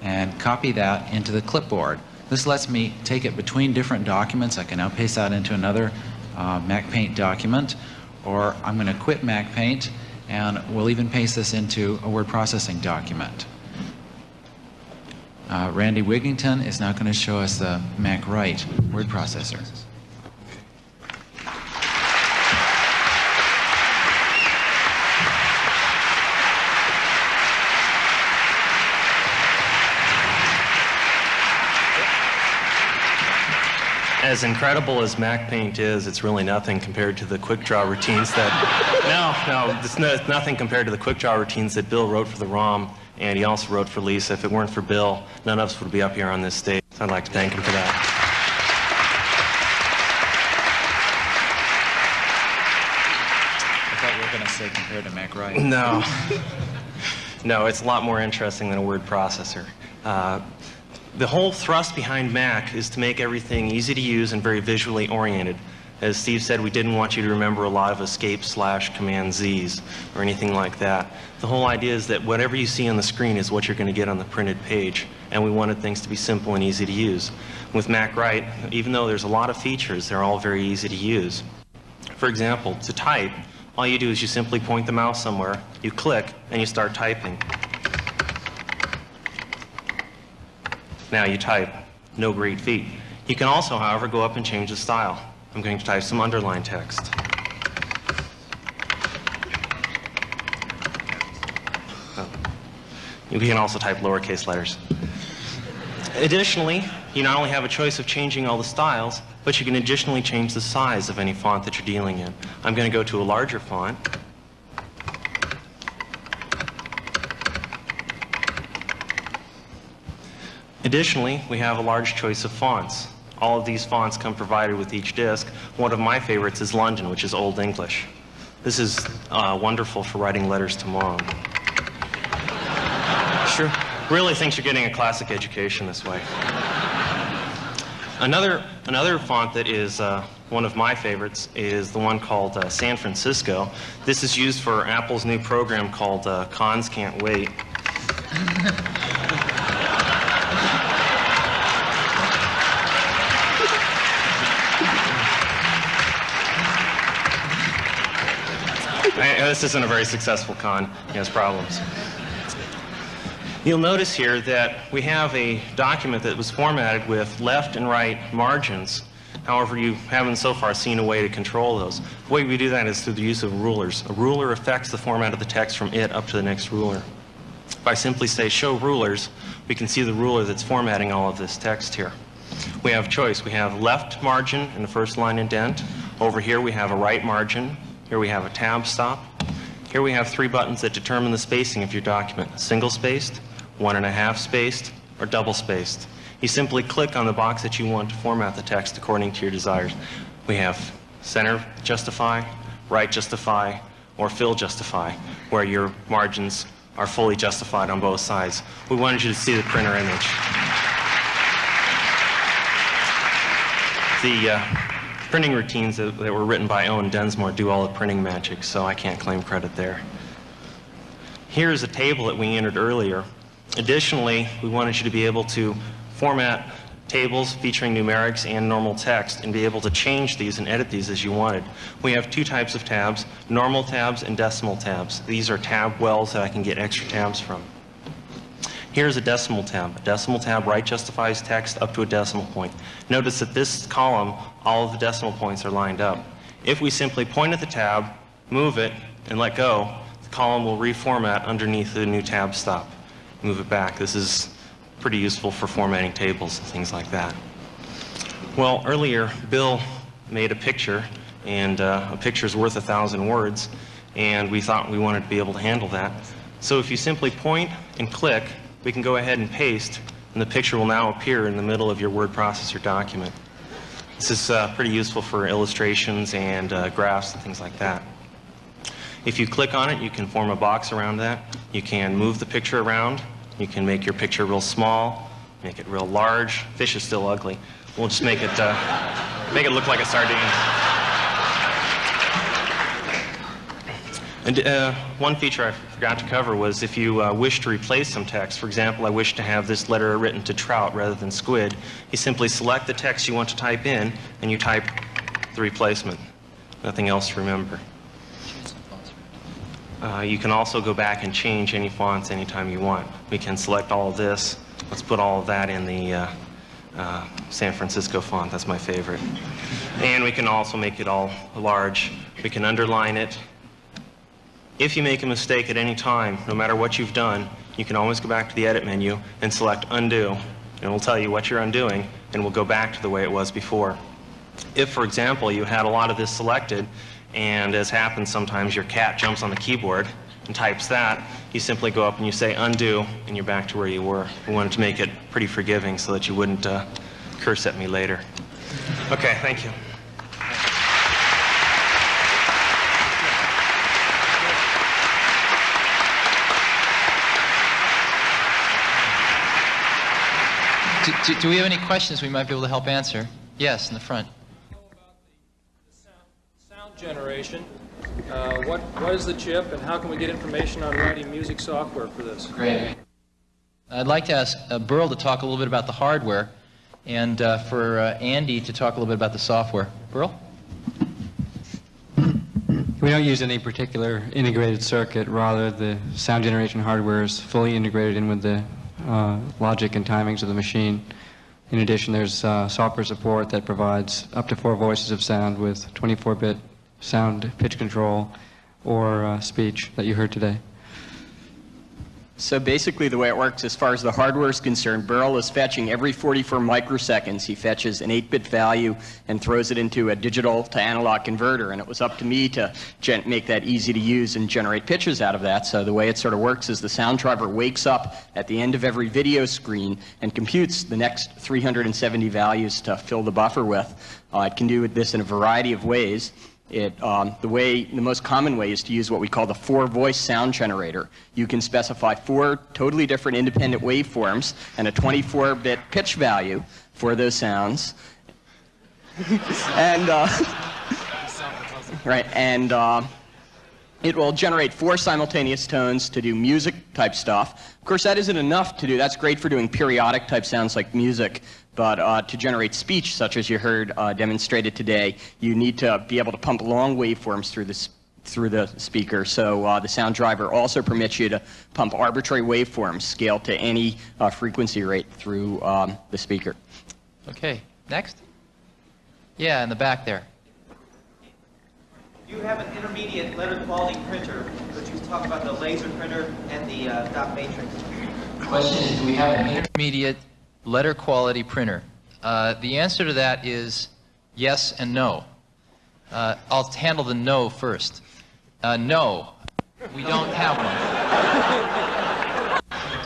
and copy that into the clipboard. This lets me take it between different documents. I can now paste that into another uh, MacPaint document, or I'm going to quit MacPaint and we'll even paste this into a word processing document. Uh, Randy Wigginton is now going to show us the MacWrite word processor. As incredible as MacPaint is, it's really nothing compared to the QuickDraw routines that. no, no, it's, no, it's nothing compared to the QuickDraw routines that Bill wrote for the ROM, and he also wrote for Lisa. If it weren't for Bill, none of us would be up here on this stage. So I'd like to thank him for that. I thought you were going to say compared to MacWrite. No. no, it's a lot more interesting than a word processor. Uh, the whole thrust behind Mac is to make everything easy to use and very visually oriented. As Steve said, we didn't want you to remember a lot of escape slash command Z's or anything like that. The whole idea is that whatever you see on the screen is what you're going to get on the printed page, and we wanted things to be simple and easy to use. With MacWrite, even though there's a lot of features, they're all very easy to use. For example, to type, all you do is you simply point the mouse somewhere, you click, and you start typing. Now you type, no great feat. You can also, however, go up and change the style. I'm going to type some underlined text. Oh. You can also type lowercase letters. Additionally, you not only have a choice of changing all the styles, but you can additionally change the size of any font that you're dealing in. I'm going to go to a larger font. Additionally, we have a large choice of fonts. All of these fonts come provided with each disk. One of my favorites is London, which is Old English. This is uh, wonderful for writing letters to mom. Sure. Really thinks you're getting a classic education this way. Another, another font that is uh, one of my favorites is the one called uh, San Francisco. This is used for Apple's new program called uh, Cons Can't Wait. This isn't a very successful con. He has problems. You'll notice here that we have a document that was formatted with left and right margins. However, you haven't so far seen a way to control those. The way we do that is through the use of rulers. A ruler affects the format of the text from it up to the next ruler. If I simply say show rulers, we can see the ruler that's formatting all of this text here. We have choice. We have left margin in the first line indent. Over here we have a right margin. Here we have a tab stop. Here we have three buttons that determine the spacing of your document. Single spaced, one and a half spaced, or double spaced. You simply click on the box that you want to format the text according to your desires. We have center justify, right justify, or fill justify, where your margins are fully justified on both sides. We wanted you to see the printer image. The uh, printing routines that, that were written by Owen Densmore do all the printing magic, so I can't claim credit there. Here's a table that we entered earlier. Additionally, we wanted you to be able to format tables featuring numerics and normal text and be able to change these and edit these as you wanted. We have two types of tabs, normal tabs and decimal tabs. These are tab wells that I can get extra tabs from. Here's a decimal tab. A decimal tab right justifies text up to a decimal point. Notice that this column, all of the decimal points are lined up. If we simply point at the tab, move it, and let go, the column will reformat underneath the new tab stop. Move it back. This is pretty useful for formatting tables and things like that. Well, earlier, Bill made a picture, and uh, a picture is worth a thousand words, and we thought we wanted to be able to handle that. So if you simply point and click, we can go ahead and paste, and the picture will now appear in the middle of your word processor document. This is uh, pretty useful for illustrations and uh, graphs and things like that. If you click on it, you can form a box around that. You can move the picture around. You can make your picture real small, make it real large. Fish is still ugly. We'll just make it, uh, make it look like a sardine. And uh, one feature I forgot to cover was if you uh, wish to replace some text, for example, I wish to have this letter written to trout rather than squid, you simply select the text you want to type in and you type the replacement. Nothing else to remember. Uh, you can also go back and change any fonts anytime you want. We can select all of this. Let's put all of that in the uh, uh, San Francisco font. That's my favorite. And we can also make it all large. We can underline it. If you make a mistake at any time, no matter what you've done, you can always go back to the edit menu and select undo. And it'll tell you what you're undoing, and we'll go back to the way it was before. If, for example, you had a lot of this selected, and as happens sometimes, your cat jumps on the keyboard and types that, you simply go up and you say undo, and you're back to where you were. We wanted to make it pretty forgiving so that you wouldn't uh, curse at me later. Okay, thank you. Do, do, do we have any questions we might be able to help answer? Yes, in the front. Sound generation. Uh, what, what is the chip and how can we get information on writing music software for this? Great. I'd like to ask uh, Burrell to talk a little bit about the hardware and uh, for uh, Andy to talk a little bit about the software. Burrell? We don't use any particular integrated circuit. Rather, the sound generation hardware is fully integrated in with the uh, logic and timings of the machine. In addition, there's uh, software support that provides up to four voices of sound with 24-bit sound pitch control or uh, speech that you heard today. So basically the way it works as far as the hardware is concerned, Burrell is fetching every 44 microseconds. He fetches an 8-bit value and throws it into a digital to analog converter. And it was up to me to make that easy to use and generate pitches out of that. So the way it sort of works is the sound driver wakes up at the end of every video screen and computes the next 370 values to fill the buffer with. Uh, it can do this in a variety of ways. It, um, the way, the most common way is to use what we call the four-voice sound generator. You can specify four totally different independent waveforms and a 24-bit pitch value for those sounds. and, uh, right, and uh, it will generate four simultaneous tones to do music type stuff. Of course, that isn't enough to do. That's great for doing periodic type sounds like music. But uh, to generate speech, such as you heard uh, demonstrated today, you need to be able to pump long waveforms through the, through the speaker. So uh, the sound driver also permits you to pump arbitrary waveforms scaled to any uh, frequency rate through um, the speaker. Okay, next. Yeah, in the back there. You have an intermediate letter quality printer. Could you talk about the laser printer and the uh, dot matrix? Question is, do we have an intermediate letter quality printer? Uh, the answer to that is yes and no. Uh, I'll handle the no first. Uh, no, we don't have one.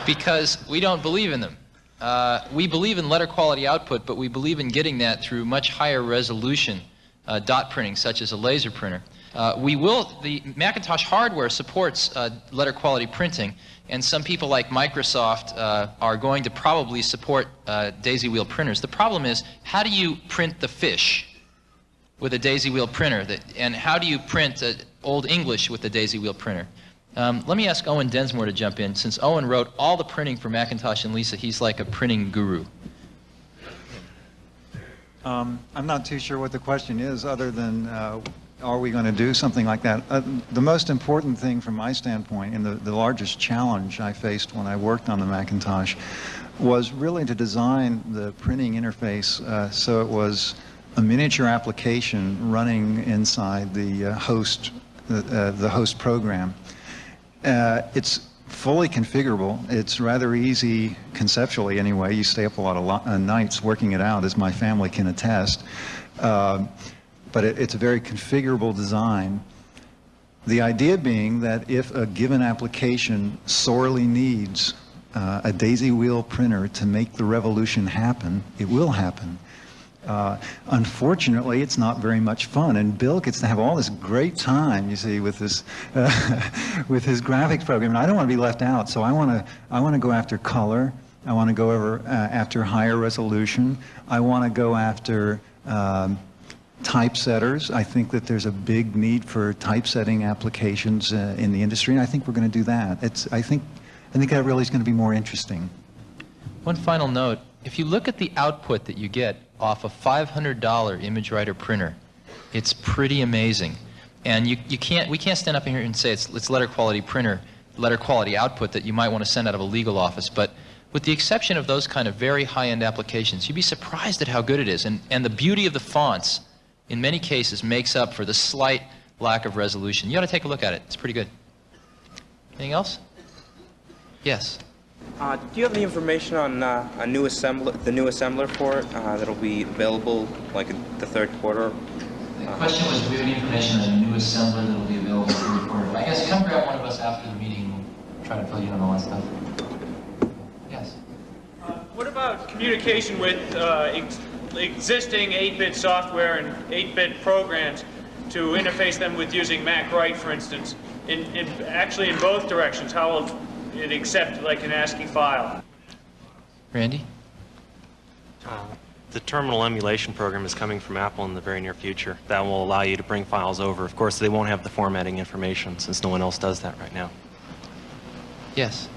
because we don't believe in them. Uh, we believe in letter quality output, but we believe in getting that through much higher resolution uh, dot printing, such as a laser printer. Uh, we will, the Macintosh hardware supports letter quality printing, and some people like Microsoft uh, are going to probably support uh, daisy wheel printers. The problem is, how do you print the fish with a daisy wheel printer? That, and how do you print uh, Old English with a daisy wheel printer? Um, let me ask Owen Densmore to jump in. Since Owen wrote all the printing for Macintosh and Lisa, he's like a printing guru. Um, I'm not too sure what the question is, other than uh, are we going to do something like that? Uh, the most important thing from my standpoint, and the, the largest challenge I faced when I worked on the Macintosh, was really to design the printing interface uh, so it was a miniature application running inside the uh, host, uh, the host program. Uh, it's fully configurable. It's rather easy conceptually anyway. You stay up a lot of lo- uh, nights working it out, as my family can attest. Uh, but it, it's a very configurable design. The idea being that if a given application sorely needs uh, a daisy wheel printer to make the revolution happen, it will happen. Uh, unfortunately, it's not very much fun, and Bill gets to have all this great time, you see, with this, uh, with his graphics program. And I don't want to be left out, so I want to, I want to go after color. I want to go over uh, after higher resolution. I want to go after um, typesetters. I think that there's a big need for typesetting applications uh, in the industry, and I think we're going to do that. It's, I think, I think that really is going to be more interesting. One final note. If you look at the output that you get off a $500 ImageWriter printer, it's pretty amazing. And you, you can't, we can't stand up here and say it's, it's letter quality printer, letter quality output that you might want to send out of a legal office. But with the exception of those kind of very high-end applications, you'd be surprised at how good it is. And, and the beauty of the fonts, in many cases, makes up for the slight lack of resolution. You ought to take a look at it. It's pretty good. Anything else? Yes. Uh, do you have any information on uh, a new assembler, the new assembler for it uh, that'll be available like in the third quarter? The question was, do we have any information on a new assembler that will be available in the third quarter? I guess come grab one of us after the meeting and we'll try to fill you in on all that stuff. Yes. What about communication with uh, ex existing 8-bit software and 8-bit programs to interface them with using MacWrite, for instance, in, in, actually in both directions? How will it accept like an ASCII file? Randy? Uh, the terminal emulation program is coming from Apple in the very near future. That will allow you to bring files over. Of course, they won't have the formatting information since no one else does that right now. Yes.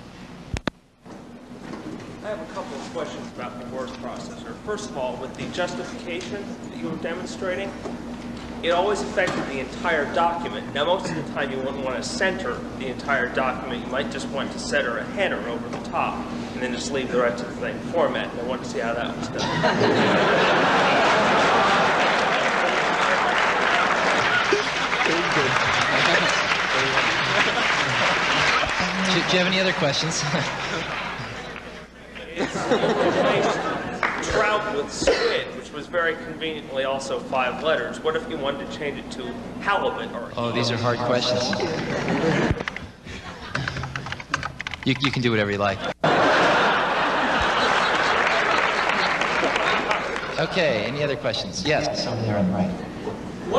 I have a couple of questions about the word processor. First of all, with the justification that you were demonstrating, it always affected the entire document. Now, most of the time you wouldn't want to center the entire document. You might just want to center a header over the top and then just leave the rest of the thing format. And I wanted to see how that was done. do, do you have any other questions? trout with squid, which was very conveniently also five letters. What if you wanted to change it to halibut or? Oh, these are hard questions. You, you can do whatever you like. Okay, any other questions? Yes, over there on the right.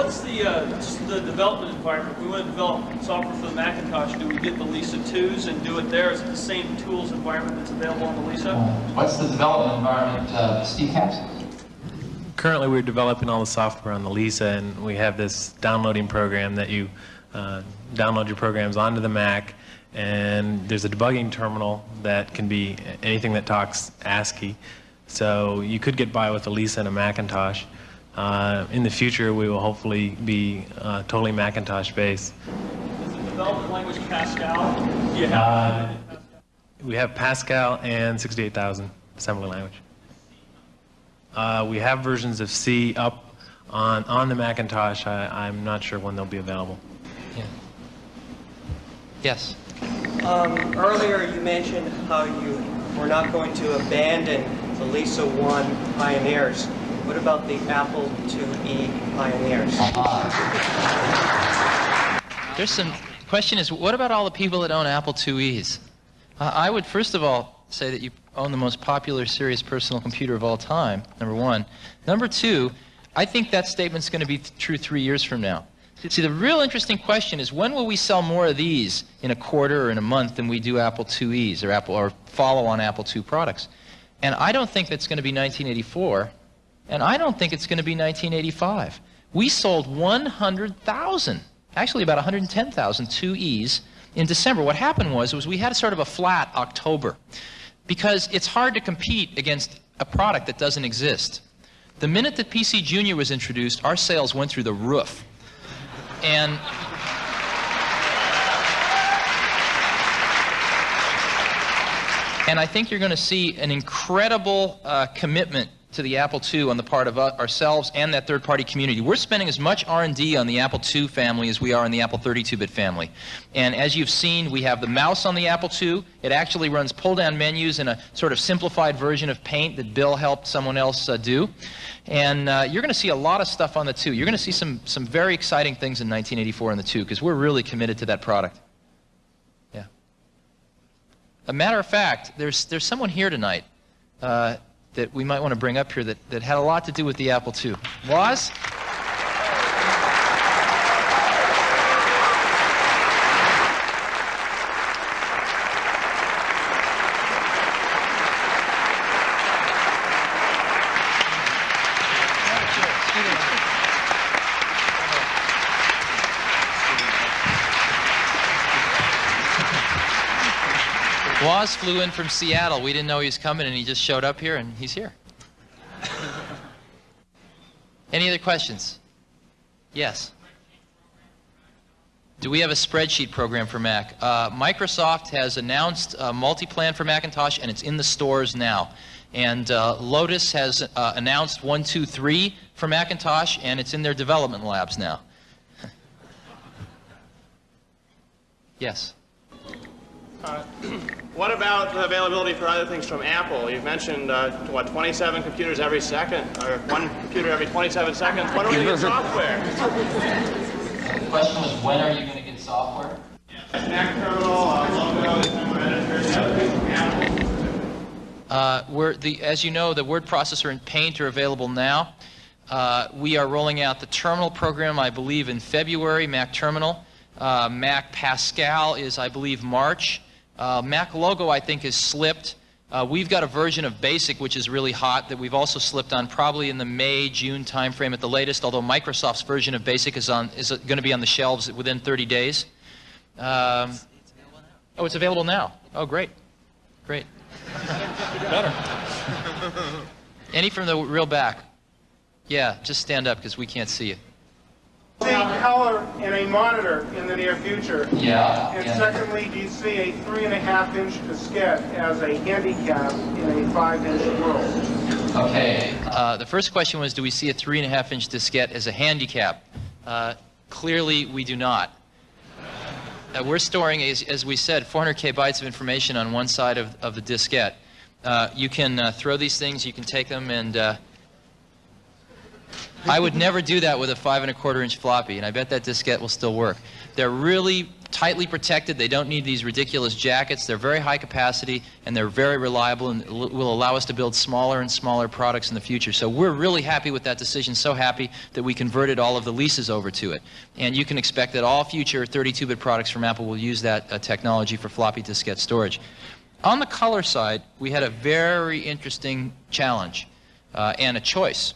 What's the uh, the development environment? If we want to develop software for the Macintosh, do we get the Lisa 2s and do it there? Is it the same tools environment that's available on the Lisa? What's the development environment, uh, Steve Capps? Currently, we're developing all the software on the Lisa, and we have this downloading program that you uh, download your programs onto the Mac, and there's a debugging terminal that can be anything that talks ASCII. So you could get by with a Lisa and a Macintosh. Uh, in the future, we will hopefully be uh, totally Macintosh based. Is the development language Pascal? Do you have? Uh, we have Pascal and 68000 assembly language. Uh, we have versions of C up on, on the Macintosh. I, I'm not sure when they'll be available. Yeah. Yes. Um, earlier you mentioned how you were not going to abandon the Lisa 1 pioneers. What about the Apple IIe pioneers? There's some question is what about all the people that own Apple IIe's? Uh, I would first of all say that you own the most popular serious personal computer of all time. Number one. Number two, I think that statement's going to be true three years from now. See, the real interesting question is when will we sell more of these in a quarter or in a month than we do Apple IIe's or Apple or follow-on Apple II products? And I don't think that's going to be 1984, and I don't think it's going to be 1985. We sold 100,000, actually about 110,000 2Es in December. What happened was, was we had sort of a flat October because it's hard to compete against a product that doesn't exist. The minute that PC Junior was introduced, our sales went through the roof. And And I think you're going to see an incredible uh, commitment to the Apple II on the part of uh, ourselves and that third-party community. We're spending as much R&D on the Apple II family as we are on the Apple 32-bit family. And as you've seen, we have the mouse on the Apple II. It actually runs pull-down menus in a sort of simplified version of Paint that Bill helped someone else uh, do. And uh, you're going to see a lot of stuff on the 2. You're going to see some, some very exciting things in 1984 on the 2 because we're really committed to that product. Yeah. A matter of fact, there's, there's someone here tonight uh, that we might want to bring up here that, that had a lot to do with the Apple II. Was? Woz flew in from Seattle. We didn't know he was coming, and he just showed up here, and he's here. Any other questions? Yes. Do we have a spreadsheet program for Mac? Uh, Microsoft has announced a Multiplan for Macintosh, and it's in the stores now. And uh, Lotus has uh, announced 123 for Macintosh, and it's in their development labs now. yes. Uh, what about the availability for other things from Apple? You've mentioned, uh, what, 27 computers every second, or one computer every 27 seconds. When are we going to get software? The question was, when are you going to get software? Mac Terminal, uh, logo, editors, Uh, we're the, as you know, the word processor and Paint are available now. Uh, we are rolling out the terminal program, I believe, in February, Mac Terminal. Uh, Mac Pascal is, I believe, March. Uh, Mac logo, I think, is slipped. Uh, we've got a version of BASIC which is really hot that we've also slipped on probably in the May, June timeframe at the latest, although Microsoft's version of BASIC is, on, is going to be on the shelves within 30 days. Um, oh, it's available now. Oh, great. Great. Better. Any from the real back? Yeah, just stand up because we can't see you see color in a monitor in the near future? Yeah. And yeah. secondly, do you see a three and a half inch diskette as a handicap in a five inch world? Okay. Uh, the first question was, do we see a three and a half inch diskette as a handicap? Uh, clearly, we do not. Uh, we're storing, as, as, we said, 400k bytes of information on one side of, of the diskette. Uh, you can uh, throw these things, you can take them and uh, I would never do that with a five and a quarter inch floppy, and I bet that diskette will still work. They're really tightly protected. They don't need these ridiculous jackets. They're very high capacity, and they're very reliable, and will allow us to build smaller and smaller products in the future. So we're really happy with that decision, so happy that we converted all of the Lisas over to it. And you can expect that all future 32-bit products from Apple will use that uh, technology for floppy diskette storage. On the color side, we had a very interesting challenge uh, and a choice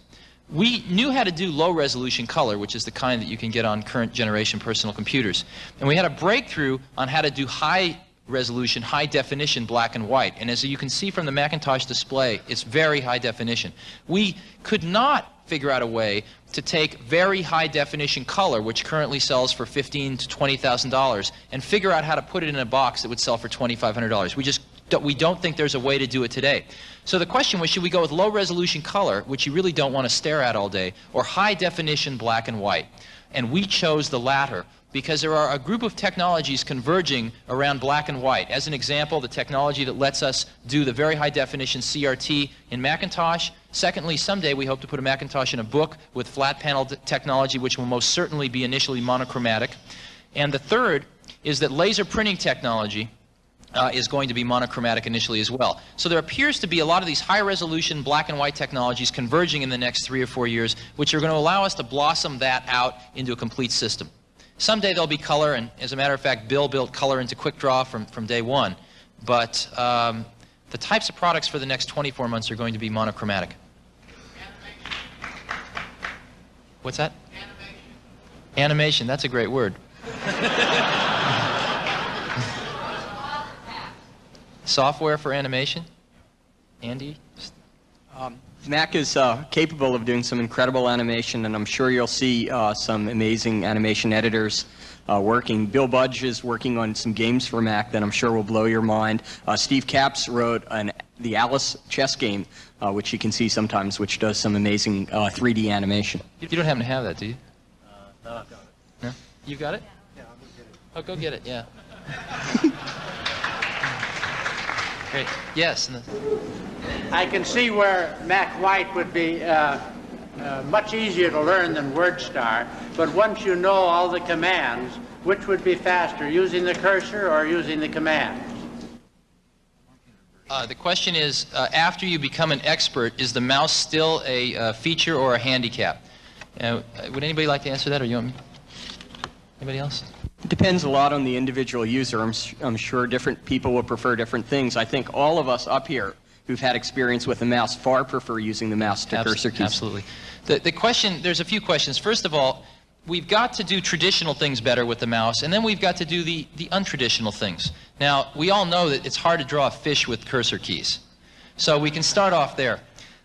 we knew how to do low resolution color, which is the kind that you can get on current generation personal computers. And we had a breakthrough on how to do high resolution, high definition black and white. And as you can see from the Macintosh display, it's very high definition. We could not figure out a way to take very high definition color, which currently sells for fifteen to twenty thousand dollars, and figure out how to put it in a box that would sell for twenty five hundred dollars. We just we don't think there's a way to do it today. So the question was, should we go with low resolution color, which you really don't want to stare at all day, or high definition black and white? And we chose the latter because there are a group of technologies converging around black and white. As an example, the technology that lets us do the very high definition CRT in Macintosh. Secondly, someday we hope to put a Macintosh in a book with flat panel technology, which will most certainly be initially monochromatic. And the third is that laser printing technology uh, is going to be monochromatic initially as well. So there appears to be a lot of these high-resolution black and white technologies converging in the next three or four years, which are going to allow us to blossom that out into a complete system. Someday there'll be color, and as a matter of fact, Bill built color into QuickDraw from, from day one. But um, the types of products for the next 24 months are going to be monochromatic. What's that? Animation. Animation, that's a great word. Software for animation? Andy? Mac is uh, capable of doing some incredible animation, and I'm sure you'll see uh, some amazing animation editors uh, working. Bill Budge is working on some games for Mac that I'm sure will blow your mind. Uh, Steve Capps wrote an, the Alice chess game, uh, which you can see sometimes, which does some amazing uh, 3D animation. You don't happen to have that, do you? No, I've got it. No? You got it? Yeah, I'll go get it. Oh, go get it, yeah. Great. Yes. I can see where Mac White would be uh, uh, much easier to learn than WordStar, but once you know all the commands, which would be faster, using the cursor or using the commands? Uh, the question is, uh, after you become an expert, is the mouse still a uh, feature or a handicap? Uh, would anybody like to answer that, or you want me? Anybody else? It depends a lot on the individual user. I'm, I'm sure different people will prefer different things. I think all of us up here who've had experience with the mouse far prefer using the mouse to Abs- cursor keys. Absolutely. The, the question, there's a few questions. First of all, we've got to do traditional things better with the mouse, and then we've got to do the, the untraditional things. Now, we all know that it's hard to draw a fish with cursor keys. So we can start off there.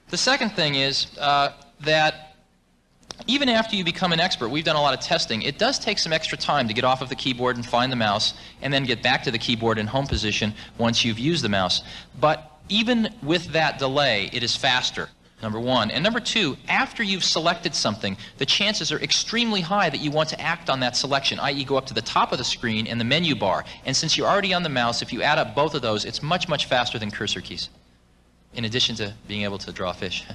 The second thing is uh, that even after you become an expert, we've done a lot of testing, it does take some extra time to get off of the keyboard and find the mouse, and then get back to the keyboard in home position once you've used the mouse. But even with that delay, it is faster, number one. And number two, after you've selected something, the chances are extremely high that you want to act on that selection, i.e. go up to the top of the screen and the menu bar. And since you're already on the mouse, if you add up both of those, it's much, much faster than cursor keys, in addition to being able to draw fish.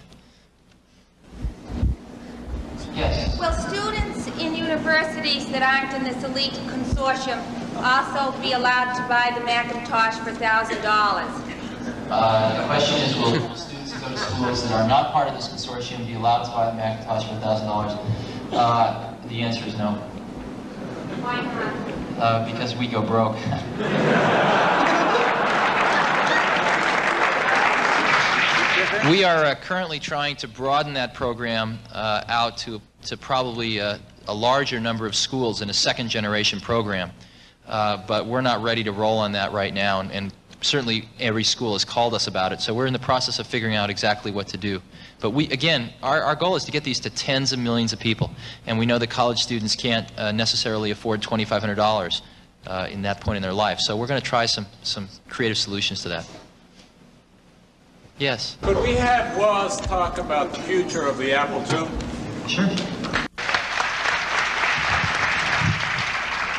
Yes. Will students in universities that aren't in this elite consortium also be allowed to buy the Macintosh for $1,000? Uh, the question is, will will students who go to schools that are not part of this consortium be allowed to buy the Macintosh for $1,000? Uh, the answer is no, Why not? uh, because we go broke. We are uh, currently trying to broaden that program uh, out to, to probably uh, a larger number of schools in a second generation program. Uh, but we're not ready to roll on that right now, and, and certainly every school has called us about it. So we're in the process of figuring out exactly what to do. But we, again, our, our goal is to get these to tens of millions of people, and we know that college students can't uh, necessarily afford $2,500 uh, in that point in their life. So we're going to try some, some creative solutions to that. Yes. Could we have Woz talk about the future of the Apple II? Sure.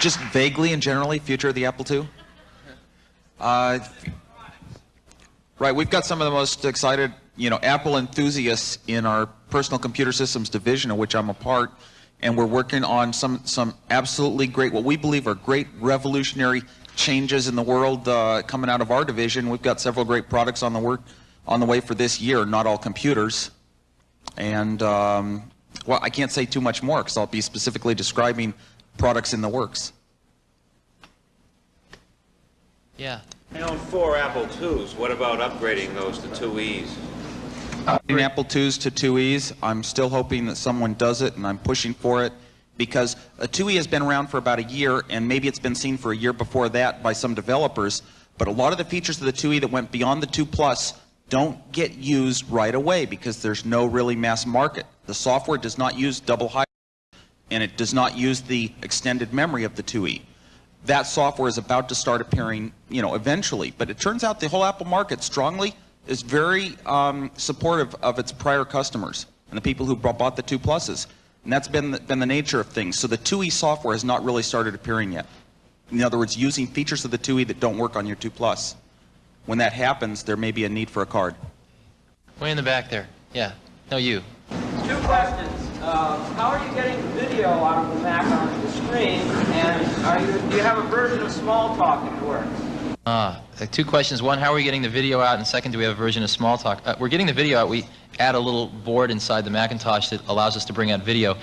Just vaguely and generally, future of the Apple II? Uh, right, we've got some of the most excited, you know, Apple enthusiasts in our personal computer systems division, of which I'm a part, and we're working on some some absolutely great, what we believe are great revolutionary changes in the world uh, coming out of our division. We've got several great products on the work on the way for this year. Not all computers, and um, well, I can't say too much more because I'll be specifically describing products in the works. Yeah. I own four Apple IIs. What about upgrading those to 2Es? In Apple IIs to 2Es, I'm still hoping that someone does it, and I'm pushing for it because a 2E has been around for about a year, and maybe it's been seen for a year before that by some developers. But a lot of the features of the 2E that went beyond the 2 Plus don't get used right away because there's no really mass market. The software does not use double high, and it does not use the extended memory of the 2E. That software is about to start appearing, you know, eventually. But it turns out the whole Apple market strongly is very um, supportive of its prior customers and the people who bought the 2 Pluses. And that's been the, been the nature of things. So the 2E software has not really started appearing yet. In other words, using features of the 2E that don't work on your 2 Plus. When that happens, there may be a need for a card. Way in the back there. Yeah. No, you. Two questions. Uh, how are you getting the video out of the Mac onto the screen? And are you, do you have a version of Smalltalk that works? Ah, uh, two questions. One, how are we getting the video out? And second, do we have a version of Smalltalk? Uh, we're getting the video out. We add a little board inside the Macintosh that allows us to bring out video.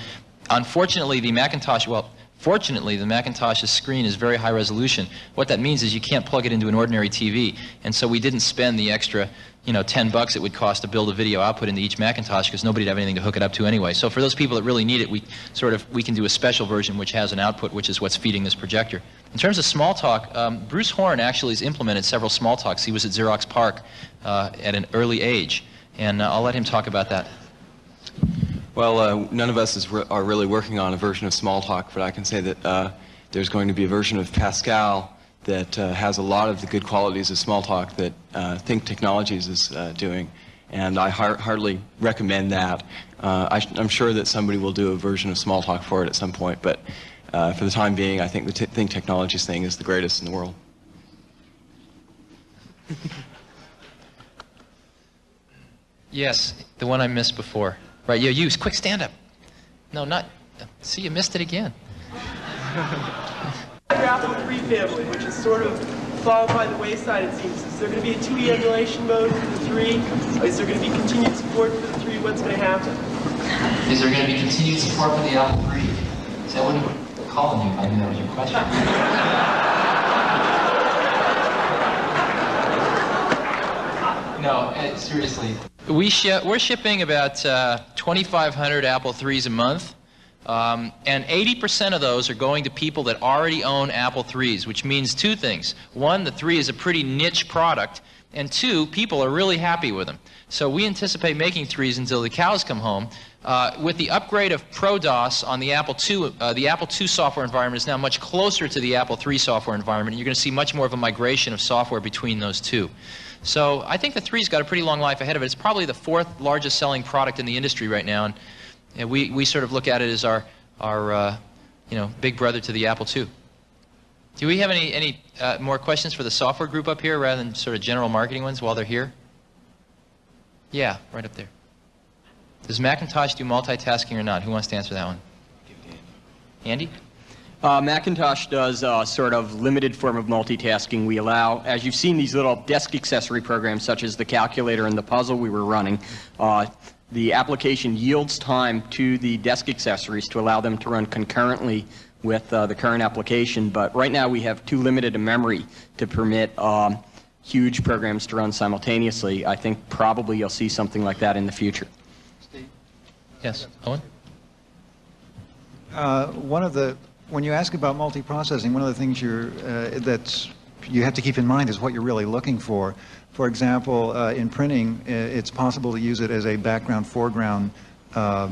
Unfortunately, the Macintosh, well, fortunately, the Macintosh's screen is very high resolution. What that means is you can't plug it into an ordinary TV. And so we didn't spend the extra, you know, 10 bucks it would cost to build a video output into each Macintosh because nobody would have anything to hook it up to anyway. So for those people that really need it, we sort of, we can do a special version which has an output, which is what's feeding this projector. In terms of Smalltalk, um, Bruce Horn actually has implemented several Smalltalks. He was at Xerox PARC uh, at an early age. And uh, I'll let him talk about that. Well, uh, none of us is re are really working on a version of Smalltalk, but I can say that uh, there's going to be a version of Pascal that uh, has a lot of the good qualities of Smalltalk that uh, Think Technologies is uh, doing, and I har hardly recommend that. Uh, I am sure that somebody will do a version of Smalltalk for it at some point, but for the time being, I think the Think Technologies thing is the greatest in the world. yes, the one I missed before. Right, yeah, you, quick stand up. No, not, see, you missed it again. Apple 3 family, which is sort of fallen by the wayside, it seems. Is there going to be a 2E emulation mode for the 3? Is there going to be continued support for the 3? What's going to happen? Is there going to be continued support for the Apple 3? See, I wouldn't have called you if I knew that was your question. no, uh, seriously, we sh we're shipping about uh, 2,500 Apple IIIs a month. Um, and 80% of those are going to people that already own Apple IIIs, which means two things. One, the 3 is a pretty niche product, and two, people are really happy with them. So we anticipate making 3s until the cows come home. Uh, with the upgrade of ProDOS on the Apple II, uh, the Apple II software environment is now much closer to the Apple III software environment, and you're going to see much more of a migration of software between those two. So I think the 3's got a pretty long life ahead of it. It's probably the fourth largest selling product in the industry right now, and, and we, we sort of look at it as our, our uh, you know, big brother to the Apple II. Do we have any, any uh, more questions for the software group up here rather than sort of general marketing ones while they're here? Yeah, right up there. Does Macintosh do multitasking or not? Who wants to answer that one? Andy? Uh, Macintosh does a sort of limited form of multitasking. We allow, as you've seen these little desk accessory programs such as the calculator and the puzzle we were running, uh, the application yields time to the desk accessories to allow them to run concurrently with uh, the current application. But right now we have too limited a memory to permit um, huge programs to run simultaneously. I think probably you'll see something like that in the future. Yes, Owen? Uh, one of the when you ask about multiprocessing, one of the things you're, uh, you have to keep in mind is what you're really looking for. For example, uh, in printing, it's possible to use it as a background foreground uh,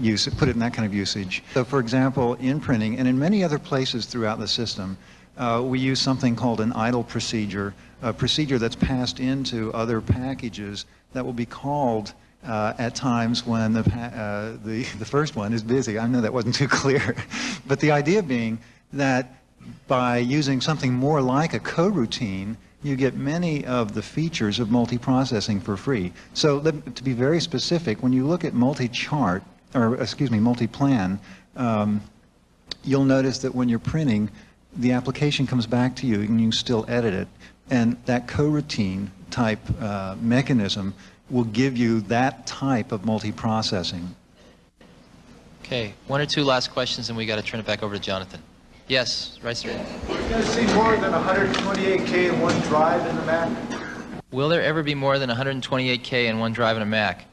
use, put it in that kind of usage. So for example, in printing and in many other places throughout the system, uh, we use something called an idle procedure, a procedure that's passed into other packages that will be called uh, at times when the, uh, the, the first one is busy. I know that wasn't too clear. but the idea being that by using something more like a coroutine, you get many of the features of multiprocessing for free. So to be very specific, when you look at multi-chart, or excuse me, Multiplan, um, you'll notice that when you're printing, the application comes back to you and you still edit it. And that coroutine type uh, mechanism will give you that type of multiprocessing. Okay, one or two last questions and we got to turn it back over to Jonathan. Yes, right straight. We're going to see more than 128K in one drive in the Mac? Will there ever be more than 128K in one drive in a Mac?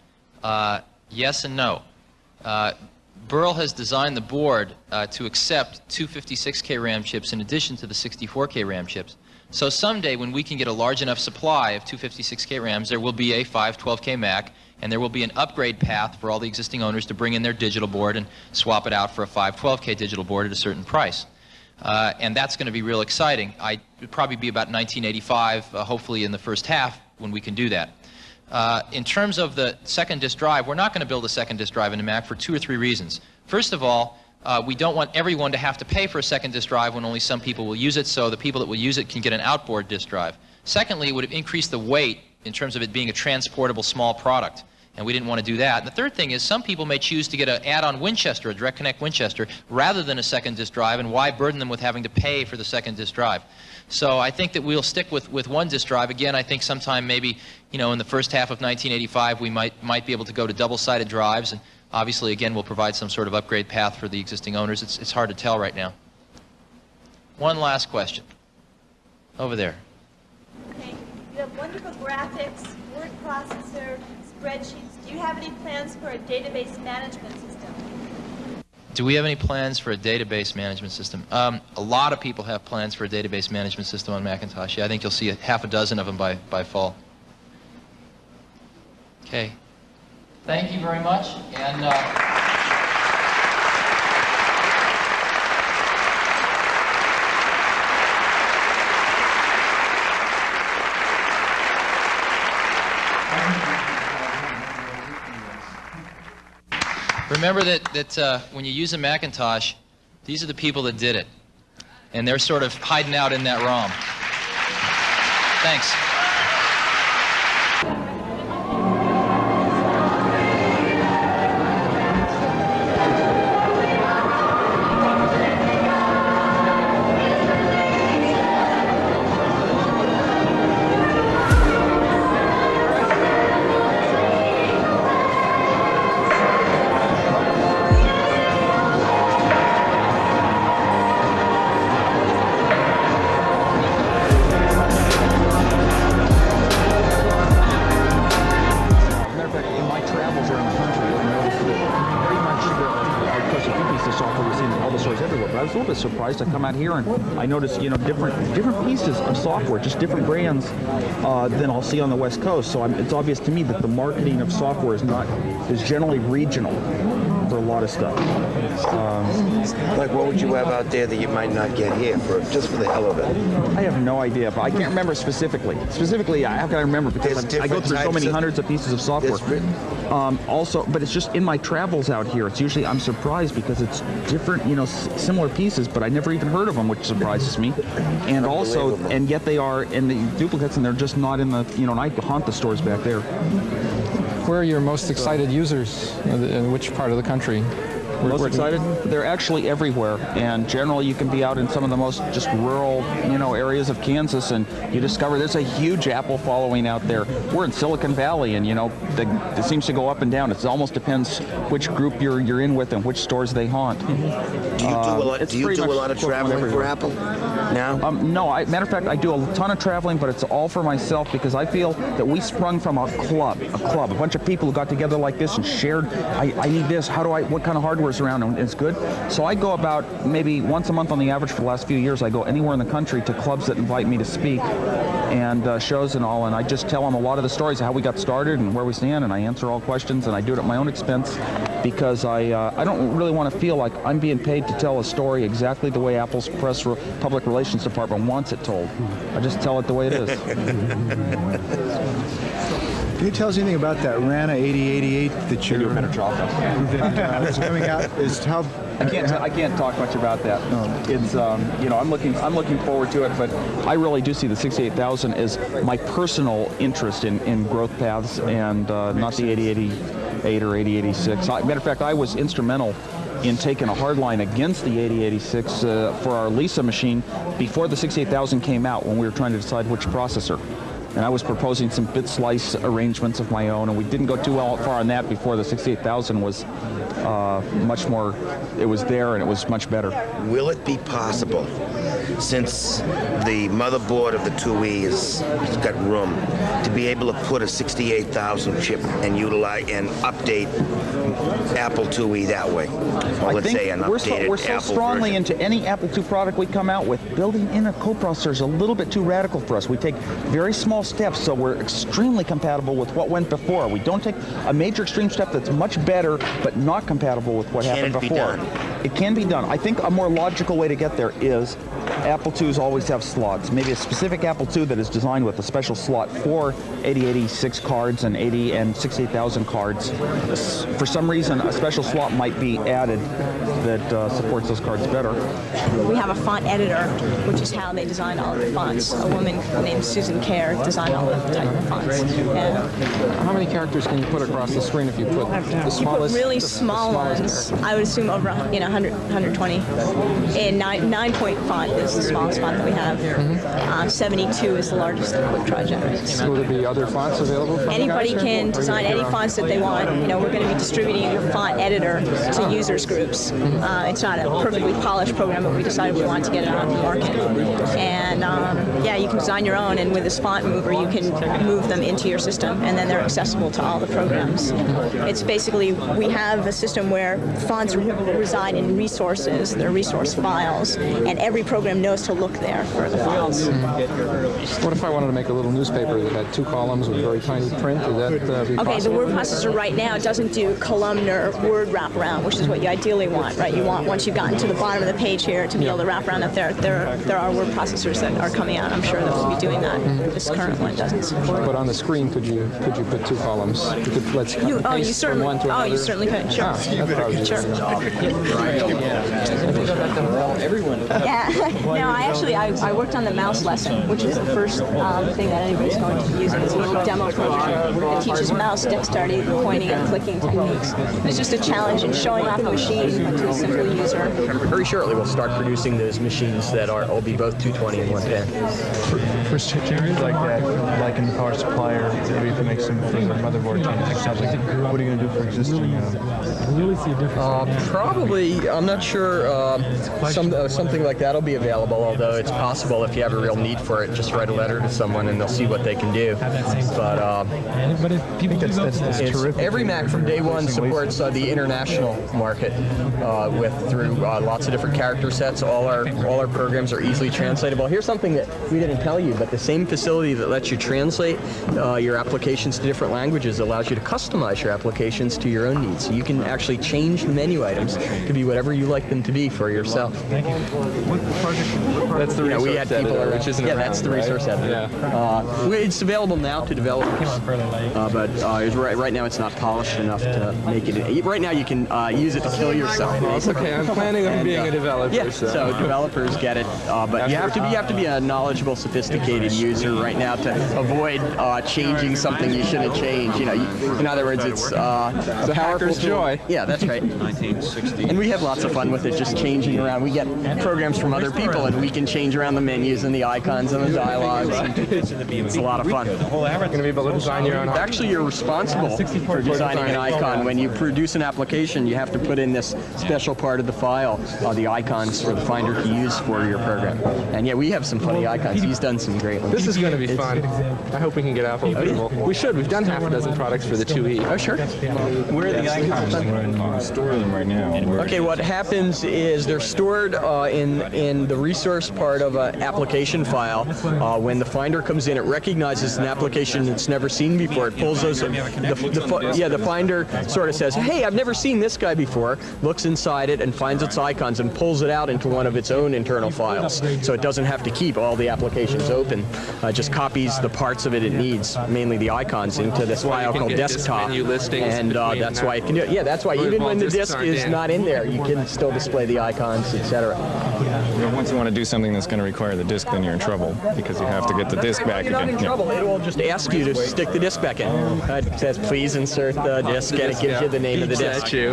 Uh, yes and no. Uh, Burrell has designed the board uh, to accept 256K RAM chips in addition to the 64K RAM chips. So someday when we can get a large enough supply of 256K RAMs, there will be a 512K Mac, and there will be an upgrade path for all the existing owners to bring in their digital board and swap it out for a 512K digital board at a certain price. Uh, and that's going to be real exciting. I would probably be about 1985, uh, hopefully in the first half, when we can do that. Uh, in terms of the second disk drive, we're not going to build a second disk drive in a Mac for two or three reasons. First of all, uh, we don't want everyone to have to pay for a second disk drive when only some people will use it, so the people that will use it can get an outboard disk drive. Secondly, it would have increased the weight in terms of it being a transportable small product, and we didn't want to do that. And the third thing is some people may choose to get an add-on Winchester, a direct connect Winchester, rather than a second disk drive, and why burden them with having to pay for the second disk drive? So I think that we'll stick with, with one disk drive. Again, I think sometime maybe, you know, in the first half of 1985, we might, might be able to go to double-sided drives, and Obviously, again, we'll provide some sort of upgrade path for the existing owners. It's, it's hard to tell right now. One last question. Over there. Okay. You have wonderful graphics, word processor, spreadsheets. Do you have any plans for a database management system? Do we have any plans for a database management system? Um, a lot of people have plans for a database management system on Macintosh. Yeah, I think you'll see a half a dozen of them by, by fall. Okay. Thank you very much. And uh, remember that, that uh, when you use a Macintosh, these are the people that did it. And they're sort of hiding out in that ROM. Thanks. Little bit surprised. I come out here and I notice, you know, different different pieces of software, just different brands uh, than I'll see on the West Coast. So I'm, it's obvious to me that the marketing of software is not is generally regional for a lot of stuff. Um, Like, what would you have out there that you might not get here for just for the hell of it? I have no idea, but I can't remember specifically. Specifically, how can I remember? Because I go through so many of- hundreds of pieces of software. Um, also, but it's just in my travels out here. It's usually I'm surprised because it's different, you know, s- similar pieces, but I never even heard of them, which surprises me. And also, and yet they are in the duplicates, and they're just not in the, you know, and I haunt the stores back there. Where are your most excited users? In which part of the country? Where- Most where- excited? They're actually everywhere, and generally you can be out in some of the most just rural, you know, areas of Kansas, and you discover there's a huge Apple following out there. We're in Silicon Valley, and you know, the, it seems to go up and down. It almost depends which group you're you're in with and which stores they haunt. Do you do a Uh, lot? it's Do you do a lot of equivalent traveling for. Apple now? Um, no, I, matter of fact, I do a ton of traveling, but it's all for myself because I feel that we sprung from a club, a club, a bunch of people who got together like this and shared. I, I need this. How do I? What kind of hardware is around? And it's good. So I go about maybe once a month on the average for the last few years. I go anywhere in the country to clubs that invite me to speak and uh, shows and all, and I just tell them a lot of the stories of how we got started and where we stand, and I answer all questions, and I do it at my own expense because I uh, I don't really want to feel like I'm being paid to tell a story exactly the way Apple's press re- public relations department wants it told. I just tell it the way it is. Can you tell us anything about that Rana 8088 that you're that, uh, is coming out? Is how I can't I can't talk much about that. It's um, you know I'm looking I'm looking forward to it, but I really do see the 68000 as my personal interest in, in growth paths and uh, not the 8088 or 8086. Matter of fact, I was instrumental in taking a hard line against the 8086 uh, for our Lisa machine before the 68000 came out when we were trying to decide which processor. And I was proposing some bit slice arrangements of my own, and we didn't go too well far on that before the 68000 was uh, much more, it was there and it was much better. Will it be possible, since the motherboard of the 2E is has got room, to be able to put a 68,000 chip and utilize and update Apple 2E that way? Or I let's think say an we're so, we're so Apple strongly version. into any Apple II product we come out with. Building in a coprocessor is a little bit too radical for us. We take very small steps, so we're extremely compatible with what went before. We don't take a major extreme step that's much better, but not compatible with what Can happened it be before. done? It can be done. I think a more logical way to get there is Apple IIs always have slots. Maybe a specific Apple II that is designed with a special slot for 8086 cards and 80 and 68000 cards. For some reason, a special slot might be added that uh, supports those cards better. We have a font editor, which is how they design all of the fonts. A woman named Susan Kare designed all of the type of fonts. Yeah. How many characters can you put across the screen if you put the You put smallest? really the- the small smallest ones. I would assume over you know 100, 120. And nine, nine point font is the smallest font that we have. Uh, 72 is the largest generates. character? Will there be other fonts available? Anybody can or design any fonts that they want. You know, we're going to be distributing a font editor to users groups. Uh, it's not a perfectly polished program, but we decided we wanted to get it out in the market. And um, yeah, you can design your own, and with this font mover, you can move them into your system, and then they're accessible to all the programs. It's basically, we have a system where fonts reside in resources, they're resource files, and every program knows to look there for the files. What if I wanted to make a little newspaper that had two columns with very tiny print? Would that uh, be Okay, the possible? word processor right now doesn't do columnar word wraparound, which is what you ideally want, right? You want once you've gotten to the bottom of the page here to be able to wrap around up there. There, there are word processors that are coming out. I'm sure that will be doing that. This current one doesn't support. But on the screen, could you could you put two columns? You could let's You, and oh, you certainly. from one to Oh, another. you certainly could. Sure. Ah, that's sure. Everyone. Yeah. no, I actually I, I worked on the mouse lesson, which is the first um, thing that anybody's going to be using. It's a little demo program that teaches mouse dexterity, pointing, and clicking techniques. It's just a challenge in showing off a machine to a simple user. Very shortly, we'll start producing those machines that are will be both 220 and 110. For areas like that, like in the power supplier, maybe if you make some further motherboard changes, like, what are you going to do for existing? Uh, really see a difference. Uh, probably, I'm not sure. Uh, some, uh, something like that'll be available. Although it's possible if you have a real need for it, just write a letter to someone and they'll see what they can do. But uh, but if people that's, that's, that's terrific. every Mac from day one supports uh, the international market uh, with through uh, lots of different character sets. All our all our programs are easily translatable. Here's something that we didn't tell you, but the same facility that lets you translate uh, your applications to different languages allows you to customize your applications to your own needs. So you can actually change the menu items to be whatever you like them to be for yourself. That's the we had people editor, which isn't yeah, around, that's the right? resource editor. Yeah. Uh, it's available now to developers, uh, but uh, right, right now it's not polished enough to make it. Right now you can uh, use it to kill yourself. Well, okay. I'm planning on And, being uh, a developer, Yeah, so- so developers get it, uh, but you have to be you have to be a knowledgeable, sophisticated user right now to avoid uh, changing something you shouldn't change. You know, you, in other words, it's uh, a powerful hacker's joy. Yeah, that's right. 1960. And we have lots of fun with it, just changing around. We get programs from other people, and we can change around the menus and the icons and the dialogues. It's a lot of fun. Going to be able to design your own. Actually, you're responsible for designing an icon. When you produce an application, you have to put in this special part of the file, uh, the icons for the Finder to use for your program. And yeah, we have some funny icons. He's done some great ones. This is going to be It's- fun. I hope we can get Apple Oh, yeah. approval. We should. We've done half a dozen products for the 2E. Oh, sure. Where are the icons? You store them right now. Okay, what happens is they're stored uh, in in the resource part of an application file. Uh, when the Finder comes in, it recognizes an application it's never seen before. It pulls those. The, the, fi- yeah, the Finder sort of says, "Hey, I've never seen this guy before." Looks inside it and finds its icons and pulls it out into one of its own internal files. So it doesn't have to keep all the applications open. Uh, just copies the parts of it it needs, mainly the icons, into this why file called desktop. And uh, that's why it can do it. Yeah, that's why even when the disk is not in there, you can still display the icons, etc. You you want to do something that's going to require the disk, then you're in trouble because you have to get the disk back You're not again. in Yeah. trouble. It will just ask you to stick the disk back in. Uh, It says, please insert the disk, and it gives you the name of the disk. at you.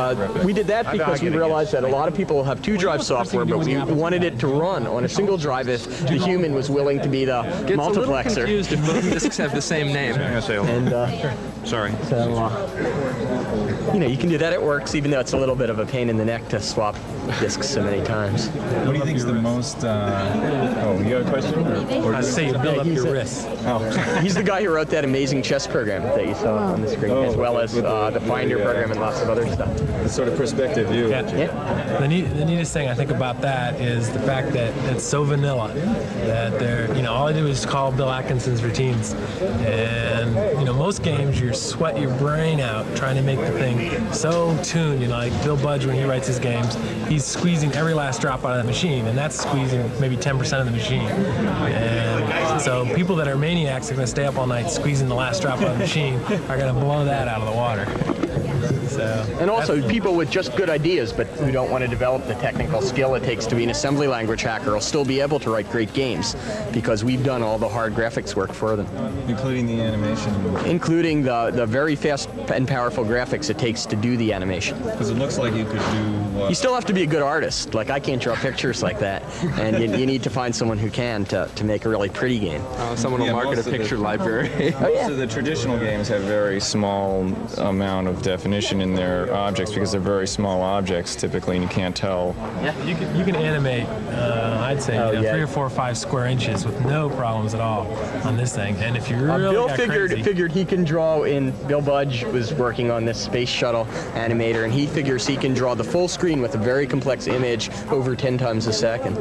Uh, we did that because we realized that a lot of people have two drive software, but we wanted it to run on a single drive if the human was willing to be the Gets a little multiplexer. confused if both disks have the same name. And uh, Sorry. so, uh, you know, you can do that. It works, even though it's a little bit of a pain in the neck to swap disks so many times. What do you think is the most? Uh... Oh, you got a question? Or, or I say you build up he's your wrists. Oh. He's the guy who wrote that amazing chess program that you saw on the screen, Oh, as well as with the- uh, the Finder yeah. program and lots of other stuff. The sort of perspective view. Yeah. The, neat, the neatest thing I think about that is the fact that it's so vanilla that they're, you know, all I do is call Bill Atkinson's routines. And, you know, most games you sweat your brain out trying to make the thing so tuned. You know, like Bill Budge, when he writes his games, he's squeezing every last drop out of the machine, and that's squeezing maybe 10% of the machine. And so people that are maniacs are going to stay up all night squeezing the last drop out of the machine are going to blow that out of the water. So, And also, people with just good ideas but who don't want to develop the technical skill it takes to be an assembly language hacker will still be able to write great games because we've done all the hard graphics work for them. Including the animation. Including the, the very fast and powerful graphics it takes to do the animation. Because it looks like you could do. Uh, You still have to be a good artist. Like, I can't draw pictures like that. And you, you need to find someone who can to, to make a really pretty game. Oh, someone will market a most of the- picture library. Most of the traditional games have very small amount of definition in their objects because they're very small objects typically, and you can't tell. Yeah, you can you can animate. Uh, I'd say Oh, you know, yeah. three or four or five square inches with no problems at all on this thing. And if you Uh, really Bill got figured crazy, figured he can draw in. Bill Budge was working on this space shuttle animator, and he figures he can draw the full screen with a very complex image over 10 times a second.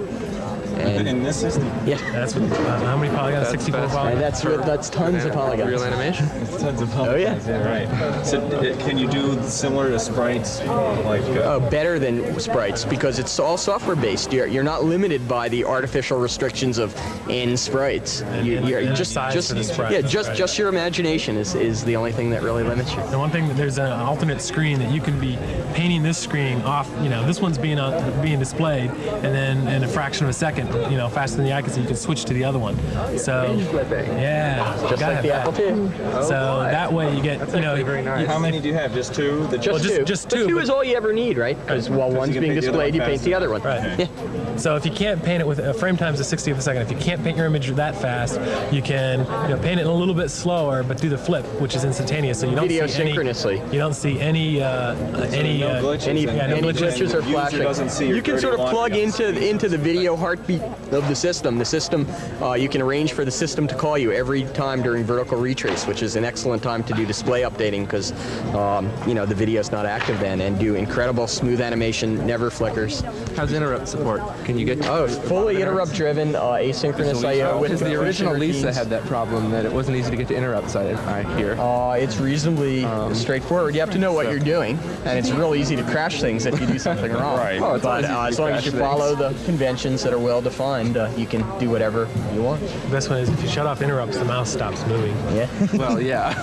And in this system? Yeah. That's what, uh, how many polygons? 64 polygons. And that's what, that's tons of polygons. Real animation? It's tons of polygons. Oh yeah. right. So uh, can you do similar to sprites, like? Uh, Oh, better than sprites because it's all software based. You're, you're not limited by the artificial restrictions of n sprites. You, and- you're and just size just the sprite, yeah, just right. just your imagination is, is the only thing that really limits you. The one thing that there's an alternate screen that you can be painting this screen off. You know, this one's being on, being displayed, and then in a fraction of a second, you know, faster than the eye can see, you can switch to the other one. So yeah, Just gotta like the have Apple that. II. So oh, that way you get you know you- How many do you have? Just two? The Just, just- two. just But two, two but- is all you ever need, right? Because while you one's being paint the other displayed, you paint the other one. Right. Yeah. So if you can't paint it with a frame times the 60th of a second, if you can't paint your image that fast, you can you know, paint it a little bit slower, but do the flip, which is instantaneous. So you don't Video see any, synchronously. You don't see any uh, any no uh, glitches Any, yeah, no any glitches. glitches or The flashing. doesn't see you can sort of plug laundry on into into the video heartbeat of the system. The system, uh, you can arrange for the system to call you every time during vertical retrace, which is an excellent time to do display updating because um, you know the video's not active then, and do incredible smooth animation, never flickers. How's interrupt support? Can you get? Oh, fully interrupt driven, uh, asynchronous I/O with Because the original Lisa routines. had that problem that it wasn't easy to get to interrupts. I, I hear. Uh, it's reasonably straightforward. You have to know what so- you're doing, and it's real easy to crash things if you do something wrong. Right. Oh, it's but uh, as long as you crash follow the conventions that are well defined, uh, you can do whatever you want. The best one is if you shut off interrupts, the mouse stops moving. Yeah. Well, yeah.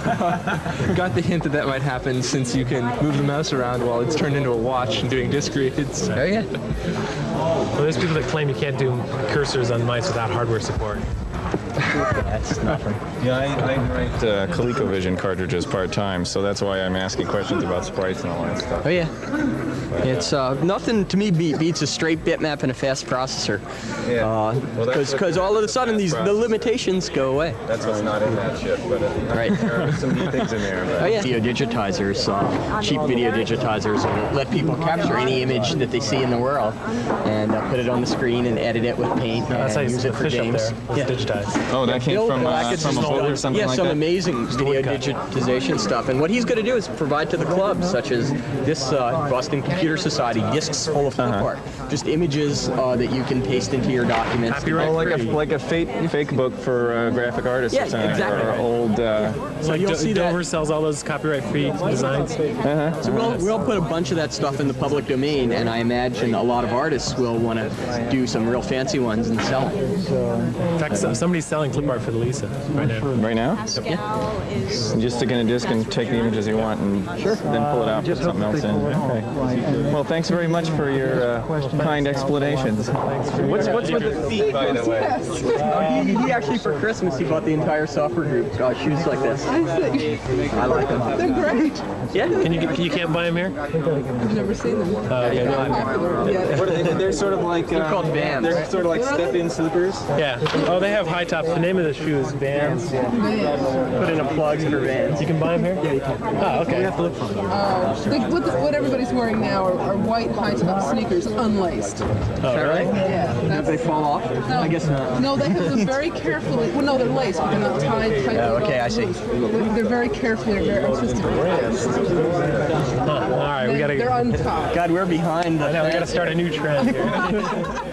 Got the hint that that might happen since you can move the mouse around while it's turned into a watch and doing disc reads. Oh yeah. Well, there's people that claim you can't do cursors on mice without hardware support. That's nothing. Yeah, I, I write uh, ColecoVision cartridges part time, so that's why I'm asking questions about sprites and all that stuff. Oh yeah. It's uh, nothing to me be- beats a straight bitmap and a fast processor. Yeah. Uh, Well, Because all of a sudden these the limitations go away. That's what's not in that chip, but uh, Right. there are some neat things in there. But Oh yeah. Video digitizers, uh, cheap video digitizers, will let people capture any image that they see in the world and uh, put it on the screen and edit it with paint That's how and you use it for games. there. It's digitized. Oh, that came Bill from, uh, Blackett's from a just book or done- something yeah, like some that? amazing video digitization stuff. And what he's going to do is provide to the clubs, such as this uh, Boston Computer Society, discs full of Uh-huh. art, just images uh, that you can paste into your documents. Copyright Oh, like a like a fake fake book for uh, graphic artists Yeah, or something, exactly. or old. Uh, So like you'll Do- see that- Dover sells all those copyright-free designs. uh-huh. So we'll, we'll put a bunch of that stuff in the public domain, and I imagine a lot of artists will want to do some real fancy ones and sell them. In fact, so- somebody's selling clip art for the Lisa right now. Right now? Pascal is You just stick in a disc and take the images you want and then pull it out, put something else in. Okay. Well, thanks very much for your uh, kind explanations. What's, what's with the feet, by the way? Oh, he, he actually for Christmas he bought the entire software group uh, shoes like this. I like them. They're great. Yeah. Can you you can't buy them here? I've never seen them. Uh, okay. What are they? They're sort of like They're um, called Vans. They're sort of like step-in slippers. Yeah. Oh, they have high tops. The name of the shoe is Vans. Put in a plug for Vans. You can buy them here? Yeah, you can. Oh, okay. They have to Uh, like what, the, what everybody's wearing now are, are white high-top sneakers, unlaced. Oh, really? Yeah. If they fall off? no, I guess not. No, they have them very carefully. Well, no, they're laced, but they're not tied tightly. Oh, okay, I see. They're, they're very carefully, very artistically placed. Huh. All right, we gotta. They're untied. God, we're behind. I know we gotta start a new trend here.